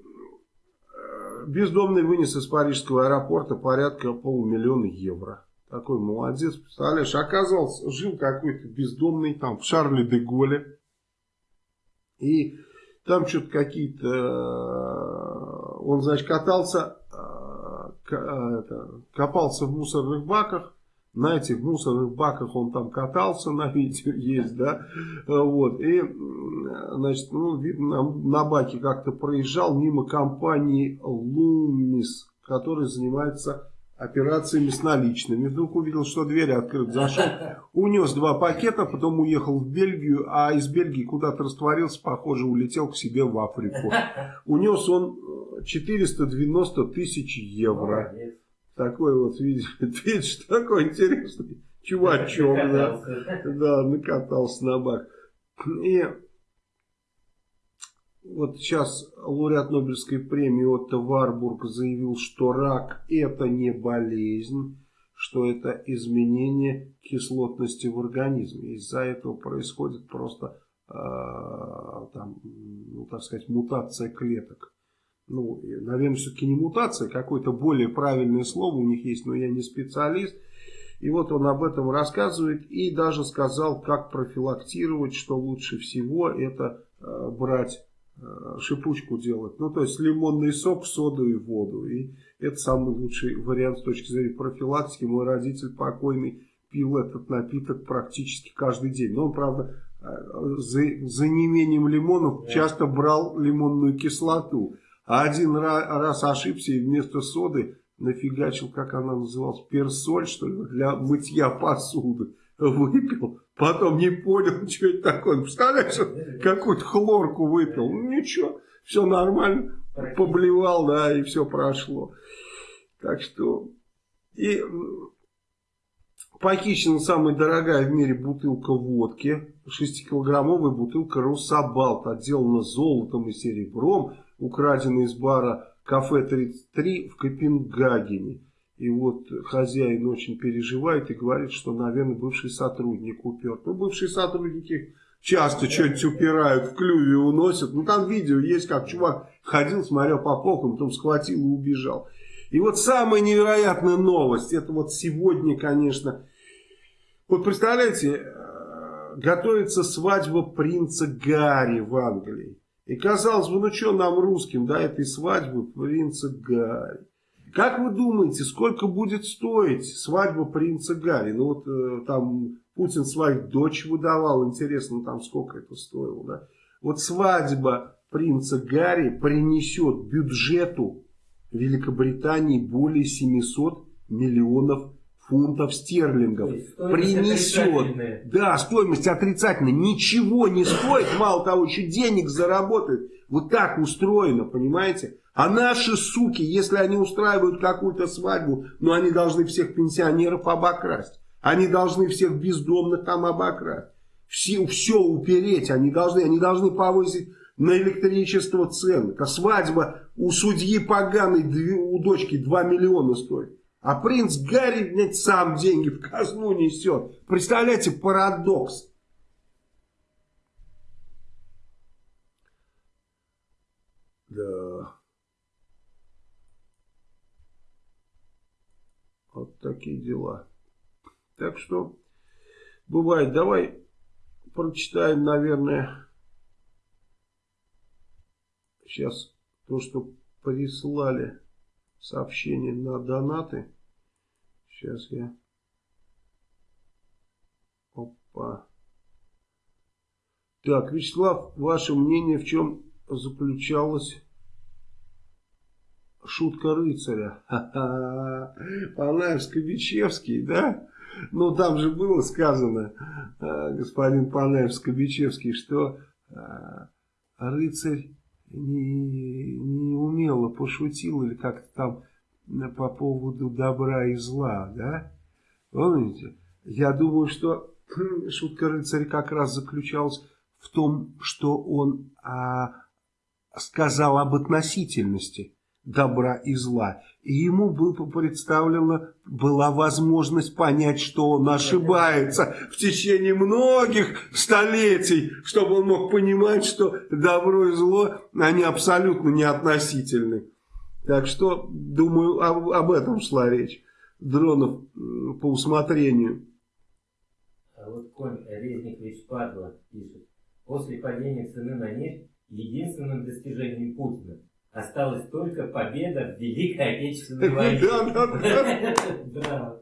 S1: бездомный вынес из парижского аэропорта порядка полумиллиона евро. Такой молодец, представляешь, оказался, жил какой-то бездомный там в Шарле де Голле. И там что-то какие-то... Э, он, значит, катался, э, копался в мусорных баках. На этих мусорных баках он там катался, на видео есть, да. Вот. И, значит, ну, видно, на баке как-то проезжал мимо компании Лумис, которая занимается операциями с наличными. Вдруг увидел, что дверь открыта, зашел, унес два пакета, потом уехал в Бельгию, а из Бельгии куда-то растворился, похоже, улетел к себе в Африку. Унес он 490 тысяч евро. Такой вот, видишь, [laughs] видишь, такой интересный чувачок, да, да, накатался на бак. И вот сейчас лауреат Нобелевской премии Отто Варбург заявил, что рак это не болезнь, что это изменение кислотности в организме. Из-за этого происходит просто, э, там, ну, так сказать, мутация клеток. Ну, наверное, все-таки не мутация, какое-то более правильное слово у них есть, но я не специалист. И вот он об этом рассказывает и даже сказал, как профилактировать, что лучше всего это э, брать шипучку делать. Ну, то есть лимонный сок, соду и воду. И это самый лучший вариант с точки зрения профилактики. Мой родитель покойный пил этот напиток практически каждый день. Но он, правда, э, за, за неимением лимонов часто брал лимонную кислоту. А один раз ошибся и вместо соды нафигачил, как она называлась, персоль, что ли, для мытья посуды. Выпил Потом не понял, [laughs] что это такое. Представляешь, какую-то хлорку выпил. Ну ничего, все нормально. Поблевал, да, и все прошло. Так что... И похищена самая дорогая в мире бутылка водки. 6-килограммовая бутылка Русабалт. Отделана золотом и серебром. Украдена из бара Кафе 33 в Копенгагене. И вот хозяин очень переживает и говорит, что, наверное, бывший сотрудник упер. Ну, бывшие сотрудники часто что-нибудь упирают, в клюве уносят. Ну, там видео есть, как чувак ходил, смотрел по полкам, потом схватил и убежал. И вот самая невероятная новость, это вот сегодня, конечно, вот представляете, э, готовится свадьба принца Гарри в Англии. И казалось бы, ну что нам русским, да, этой свадьбы принца Гарри. Как вы думаете, сколько будет стоить свадьба принца Гарри? Ну вот э, там Путин свою дочь выдавал, интересно, там сколько это стоило, да? Вот свадьба принца Гарри принесет бюджету Великобритании более 700 миллионов фунтов стерлингов. Принесет. Да, стоимость отрицательная. Ничего не стоит, мало того, еще денег заработает. Вот так устроено, понимаете? А наши суки, если они устраивают какую-то свадьбу, ну они должны всех пенсионеров обокрасть. Они должны всех бездомных там обокрасть. Все, все упереть они должны. Они должны повысить на электричество цены. А свадьба у судьи поганой, у дочки 2 миллиона стоит. А принц Гарри блядь, сам деньги в казну несет. Представляете, парадокс. Да. Вот такие дела. Так что, бывает, давай прочитаем, наверное, сейчас то, что прислали сообщение на донаты. Сейчас я... Опа. Так, Вячеслав, ваше мнение, в чем заключалась шутка рыцаря? Ха-ха. Панаев-Скобичевский, да? Ну, там же было сказано, а, господин Панаев-Скобичевский, что а, рыцарь не, не умело пошутил или как-то там по поводу добра и зла, да? Помните? Я думаю, что [clears throat] шутка рыцаря как раз заключалась в том, что он а, сказал об относительности добра и зла. И ему было представлено, была возможность понять, что он ошибается в течение многих столетий, чтобы он мог понимать, что добро и зло, они абсолютно не относительны. Так что, думаю, об, об этом шла речь. Дронов по усмотрению.
S2: А вот конь Резникович Падла пишет. После падения цены на нефть единственным достижением Путина осталась только победа в Великой Отечественной войне. Да, да, [laughs]
S1: да.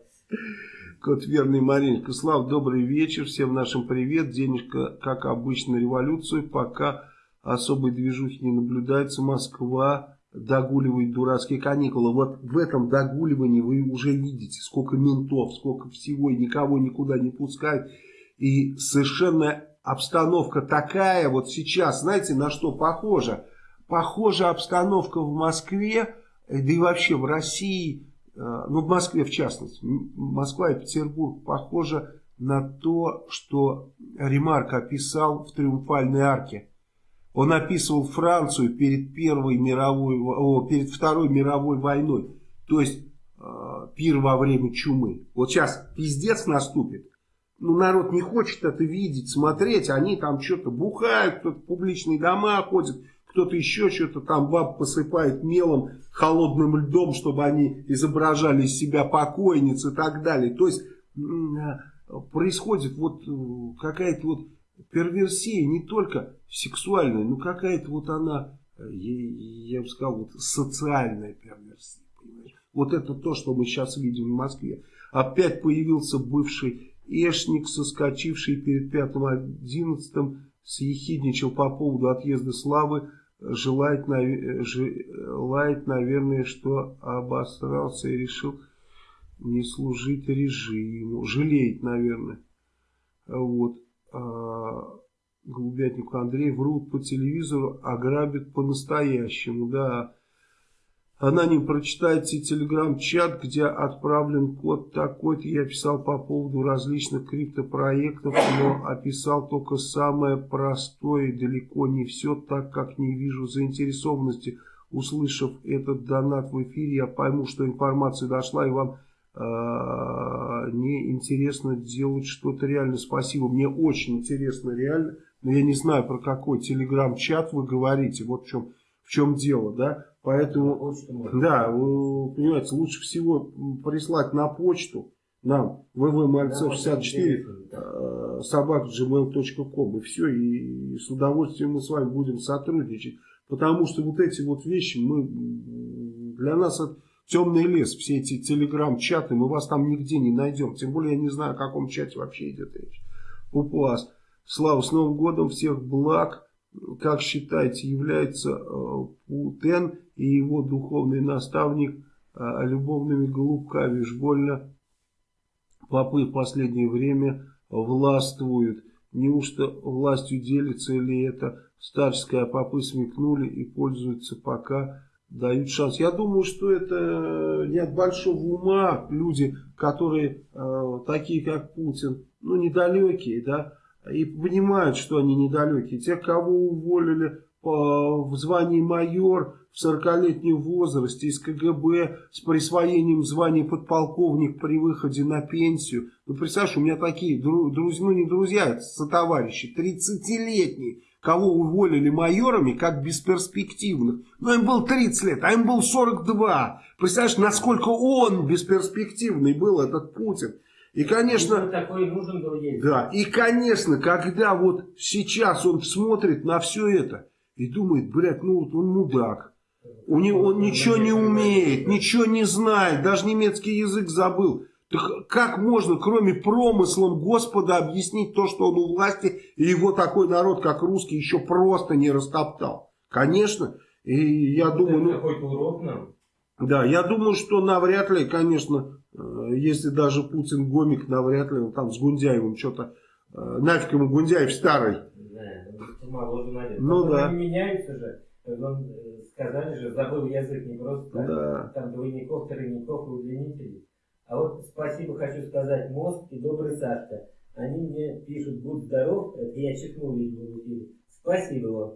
S1: Кот верный Мариночка. Слав, добрый вечер. Всем нашим привет. Денежка, как обычно, революцию. Пока особой движухи не наблюдается. Москва догуливает дурацкие каникулы. Вот в этом догуливании вы уже видите, сколько ментов, сколько всего, и никого никуда не пускают. И совершенно обстановка такая, вот сейчас, знаете, на что похожа? Похожа обстановка в Москве, да и вообще в России, э, ну в Москве в частности, Москва и Петербург похожа на то, что Ремарк описал в «Триумфальной арке». Он описывал Францию перед Первой мировой, о, перед Второй мировой войной. То есть э, пир во время чумы. Вот сейчас пиздец наступит. Ну, народ не хочет это видеть, смотреть. Они там что-то бухают, в публичные дома ходит, кто-то еще что-то там баб посыпает мелом, холодным льдом, чтобы они изображали из себя покойниц и так далее. То есть э, происходит вот э, какая-то вот перверсия не только сексуальная, но какая-то вот она, э, я, я бы сказал, вот социальная перверсия. Понимаешь? Вот это то, что мы сейчас видим в Москве. Опять появился бывший Эшник, соскочивший перед пятым одиннадцатым, съехидничал по поводу отъезда Славы, желает, желает, наверное, что обосрался и решил не служить режиму. Жалеет, наверное. Вот. А, голубятнику Андрей врут по телевизору, а грабят по-настоящему, да. Она не прочитайте телеграм-чат, где отправлен код такой-то. Я писал по поводу различных криптопроектов, но описал только самое простое, далеко не все, так как не вижу заинтересованности. Услышав этот донат в эфире, я пойму, что информация дошла и вам а, не интересно делать что-то реально. Спасибо, мне очень интересно реально, но я не знаю, про какой телеграм-чат вы говорите, вот в чем, в чем дело, да, поэтому, да, понимаете, лучше всего прислать на почту нам www.malcev64 да, собак.gmail.com и все, и с удовольствием мы с вами будем сотрудничать, потому что вот эти вот вещи мы, для нас это темный лес, все эти телеграм-чаты, мы вас там нигде не найдем. Тем более я не знаю, о каком чате вообще идет речь. Пупуас. Слава, с Новым годом, всех благ. Как считаете, является э, Путен и его духовный наставник э, любовными голубками? Уж больно попы в последнее время властвуют. Неужто властью делится или это старческая, а попы смекнули и пользуются пока дают шанс. Я думаю, что это не от большого ума люди, которые э, такие как Путин, ну недалекие, да, и понимают, что они недалекие. Те, кого уволили в звании майор в 40-летнем возрасте из КГБ с присвоением звания подполковник при выходе на пенсию. Ну, представляешь, у меня такие друзья, ну не друзья, это сотоварищи, 30-летние, кого уволили майорами как бесперспективных. Но им было 30 лет, а им было 42. Представляешь, насколько он бесперспективный был, этот Путин. И, конечно,
S2: такой нужен был ей.
S1: Да, и, конечно, когда вот сейчас он смотрит на все это и думает, блядь, ну вот он мудак. У него он ничего не умеет, ничего не знает, даже немецкий язык забыл. Так как можно, кроме промыслом Господа, объяснить то, что он у власти, и его такой народ, как русский, еще просто не растоптал? Конечно. И я думаю...
S2: Ну, какой урок нам.
S1: Да, я думаю, что навряд ли, конечно, если даже Путин гомик, навряд ли он там с Гундяевым что-то... Э, нафиг ему Гундяев старый.
S2: Да,
S1: ну да.
S2: Они меняются же. Он, э, сказали же, забыл язык не просто. Да. Там двойников, тройников и удлинителей. А вот спасибо хочу сказать мозг и добрый Сашка. Они мне пишут, будь здоров, это я чихнул, видимо, в эфире. Спасибо вам.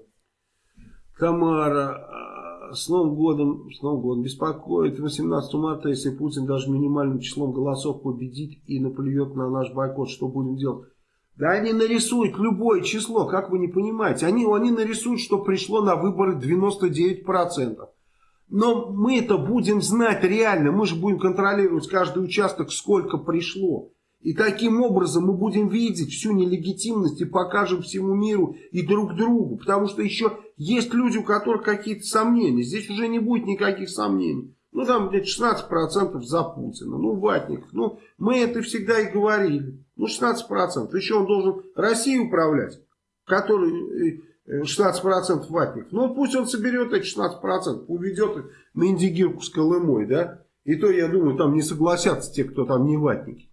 S1: Тамара, а, с Новым годом, с Новым годом беспокоит 18 марта, если Путин даже минимальным числом голосов победит и наплюет на наш бойкот, что будем делать? Да они нарисуют любое число, как вы не понимаете. Они, они нарисуют, что пришло на выборы 99%. Но мы это будем знать реально. Мы же будем контролировать каждый участок, сколько пришло. И таким образом мы будем видеть всю нелегитимность и покажем всему миру и друг другу. Потому что еще есть люди, у которых какие-то сомнения. Здесь уже не будет никаких сомнений. Ну, там где-то 16% за Путина. Ну, Ватников. Ну, мы это всегда и говорили. Ну, 16%. Еще он должен Россию управлять, который 16% ватников. Ну, пусть он соберет эти 16%, уведет их на Индигирку с Колымой, да. И то, я думаю, там не согласятся те, кто там не ватники.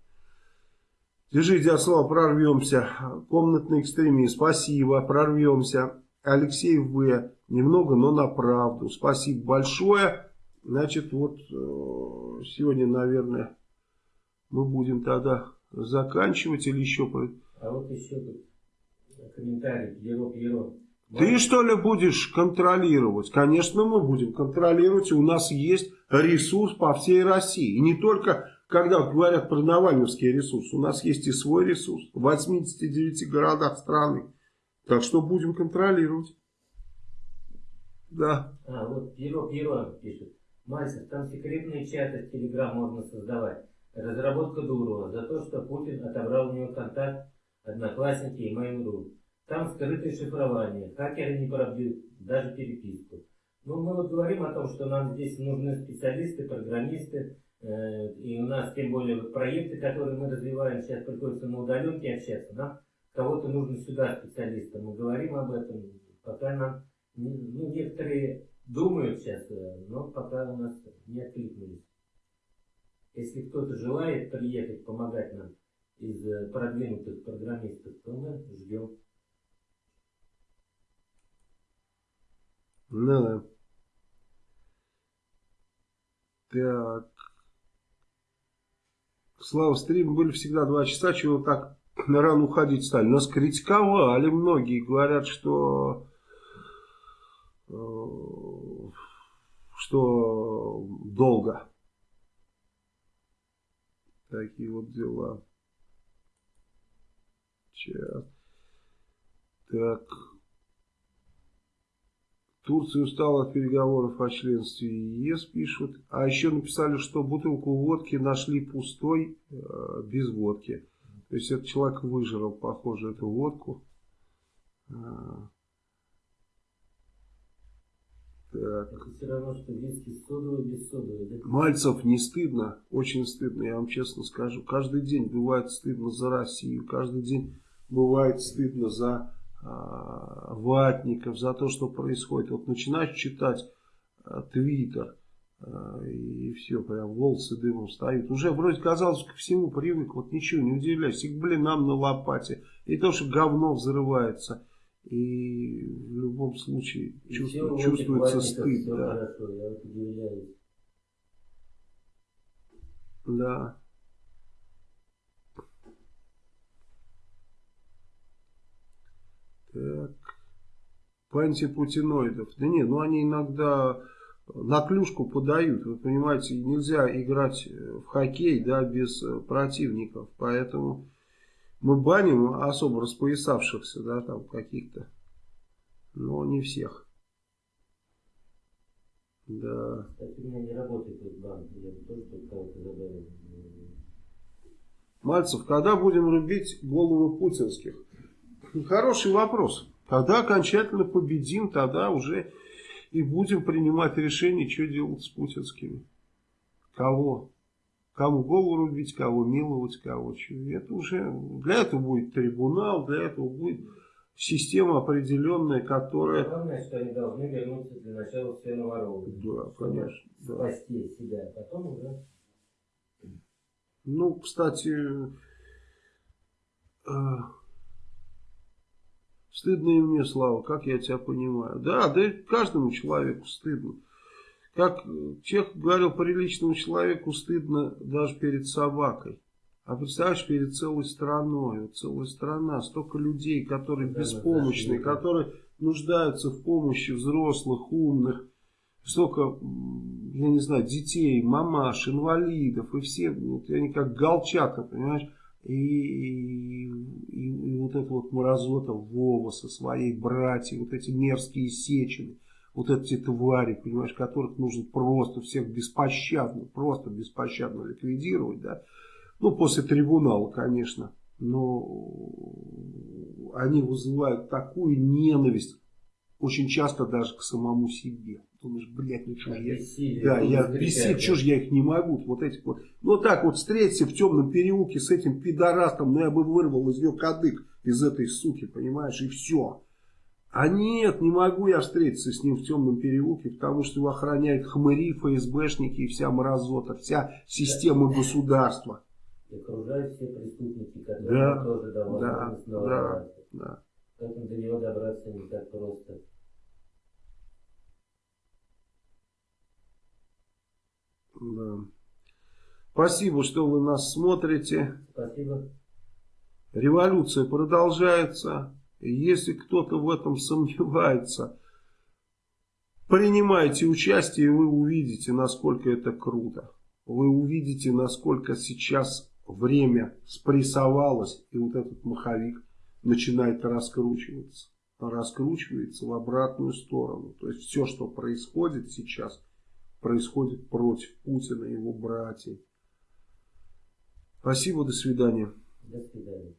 S1: Держите от слова, прорвемся. Комнатный экстремист, спасибо, прорвемся. Алексей В. Немного, но на правду. Спасибо большое. Значит, вот э, сегодня, наверное, мы будем тогда заканчивать или еще...
S2: А вот еще комментарий, Еро Еро.
S1: Ты что ли будешь контролировать? Конечно, мы будем контролировать. У нас есть ресурс по всей России. И не только, когда говорят про Навальновский ресурс. У нас есть и свой ресурс. В 89 городах страны. Так что будем контролировать. Да.
S2: А, вот Пиро Пиро пишет. Мальцев, там секретные чаты в Телеграм можно создавать. Разработка Дурова за то, что Путин отобрал у него контакт Одноклассники и Mail.ru. Там скрытое шифрование, хакеры не пробьют даже переписку. Ну, мы вот говорим о том, что нам здесь нужны специалисты, программисты, и у нас тем более проекты, которые мы развиваем, сейчас приходится на удаленке общаться, нам кого-то нужно сюда специалиста. Мы говорим об этом, пока нам, ну, некоторые думают сейчас, э, но пока у нас не откликнулись. Если кто-то желает приехать, помогать нам из э, продвинутых программистов, то мы ждем.
S1: Ну да. Так. Слава, стримы были всегда два часа, чего так рано уходить стали. Нас критиковали многие, говорят, что э, что долго. Такие вот дела. Сейчас. Так. Турция устала от переговоров о членстве ЕС, пишут. А еще написали, что бутылку водки нашли пустой, э, без водки. То есть этот человек выжрал, похоже, эту водку. А.
S2: Так. Это все равно, что виски содовый без содовой, да?
S1: Мальцев не стыдно, очень стыдно, я вам честно скажу. Каждый день бывает стыдно за Россию, каждый день бывает стыдно за ватников, за то, что происходит. Вот начинаешь читать твиттер, и все, прям волосы дымом стоят. Уже вроде казалось ко всему привык, вот ничего не удивляйся, и к блинам на лопате, и то, что говно взрывается. И в любом случае чувству, чувствуется стыд. Да.
S2: Хорошо, я вот удивляюсь.
S1: Да. Так. По антипутиноидов. Да нет, ну они иногда на клюшку подают. Вы понимаете, нельзя играть в хоккей да, без противников. Поэтому мы баним особо распоясавшихся, да, там каких-то. Но не всех. Да.
S2: Кстати, у меня не работает этот банк. Я тоже тут кого-то задаю.
S1: Мальцев, когда будем рубить голову путинских? Хороший вопрос. Когда окончательно победим, тогда уже и будем принимать решение, что делать с путинскими. Кого? Кому голову рубить, кого миловать, кого что. Это уже, для этого будет трибунал, для этого будет система определенная, которая...
S2: Главное, что они должны вернуться для начала все на воровы.
S1: Да, конечно. Да.
S2: Спасти себя, а потом уже...
S1: Ну, кстати, э, стыдно и мне, Слава, как я тебя понимаю. Да, да каждому человеку стыдно. Как Чех говорил, приличному человеку стыдно даже перед собакой. А представляешь, перед целой страной, вот целая страна, столько людей, которые да, беспомощные, да, которые нуждаются в помощи взрослых, умных, столько, я не знаю, детей, мамаш, инвалидов, и все, вот, они как голчата, понимаешь, и, и, и, вот это вот мразота Вова со своей братьей, вот эти мерзкие сечены, вот эти твари, понимаешь, которых нужно просто всех беспощадно, просто беспощадно ликвидировать, да, ну, после трибунала, конечно, но они вызывают такую ненависть, очень часто даже к самому себе. Думаешь, блядь, ну что же я...
S2: Бессилие,
S1: да, я бесить, что же я их не могу. Вот этих вот. Ну так вот встреться в темном переулке с этим пидорастом, ну я бы вырвал из нее кадык из этой суки, понимаешь, и все. А нет, не могу я встретиться с ним в темном переулке, потому что его охраняют хмыри, ФСБшники и вся мразота, вся система государства.
S2: И окружают все преступники, которые
S1: Да,
S2: тоже давно
S1: да, да, да.
S2: Поэтому до него добраться не так просто.
S1: Да. Спасибо, что вы нас смотрите.
S2: Спасибо.
S1: Революция продолжается. Если кто-то в этом сомневается, принимайте участие, и вы увидите, насколько это круто. Вы увидите, насколько сейчас время спрессовалось, и вот этот маховик начинает раскручиваться. Раскручивается в обратную сторону. То есть все, что происходит сейчас, происходит против Путина и его братьев. Спасибо, до свидания.
S2: До свидания.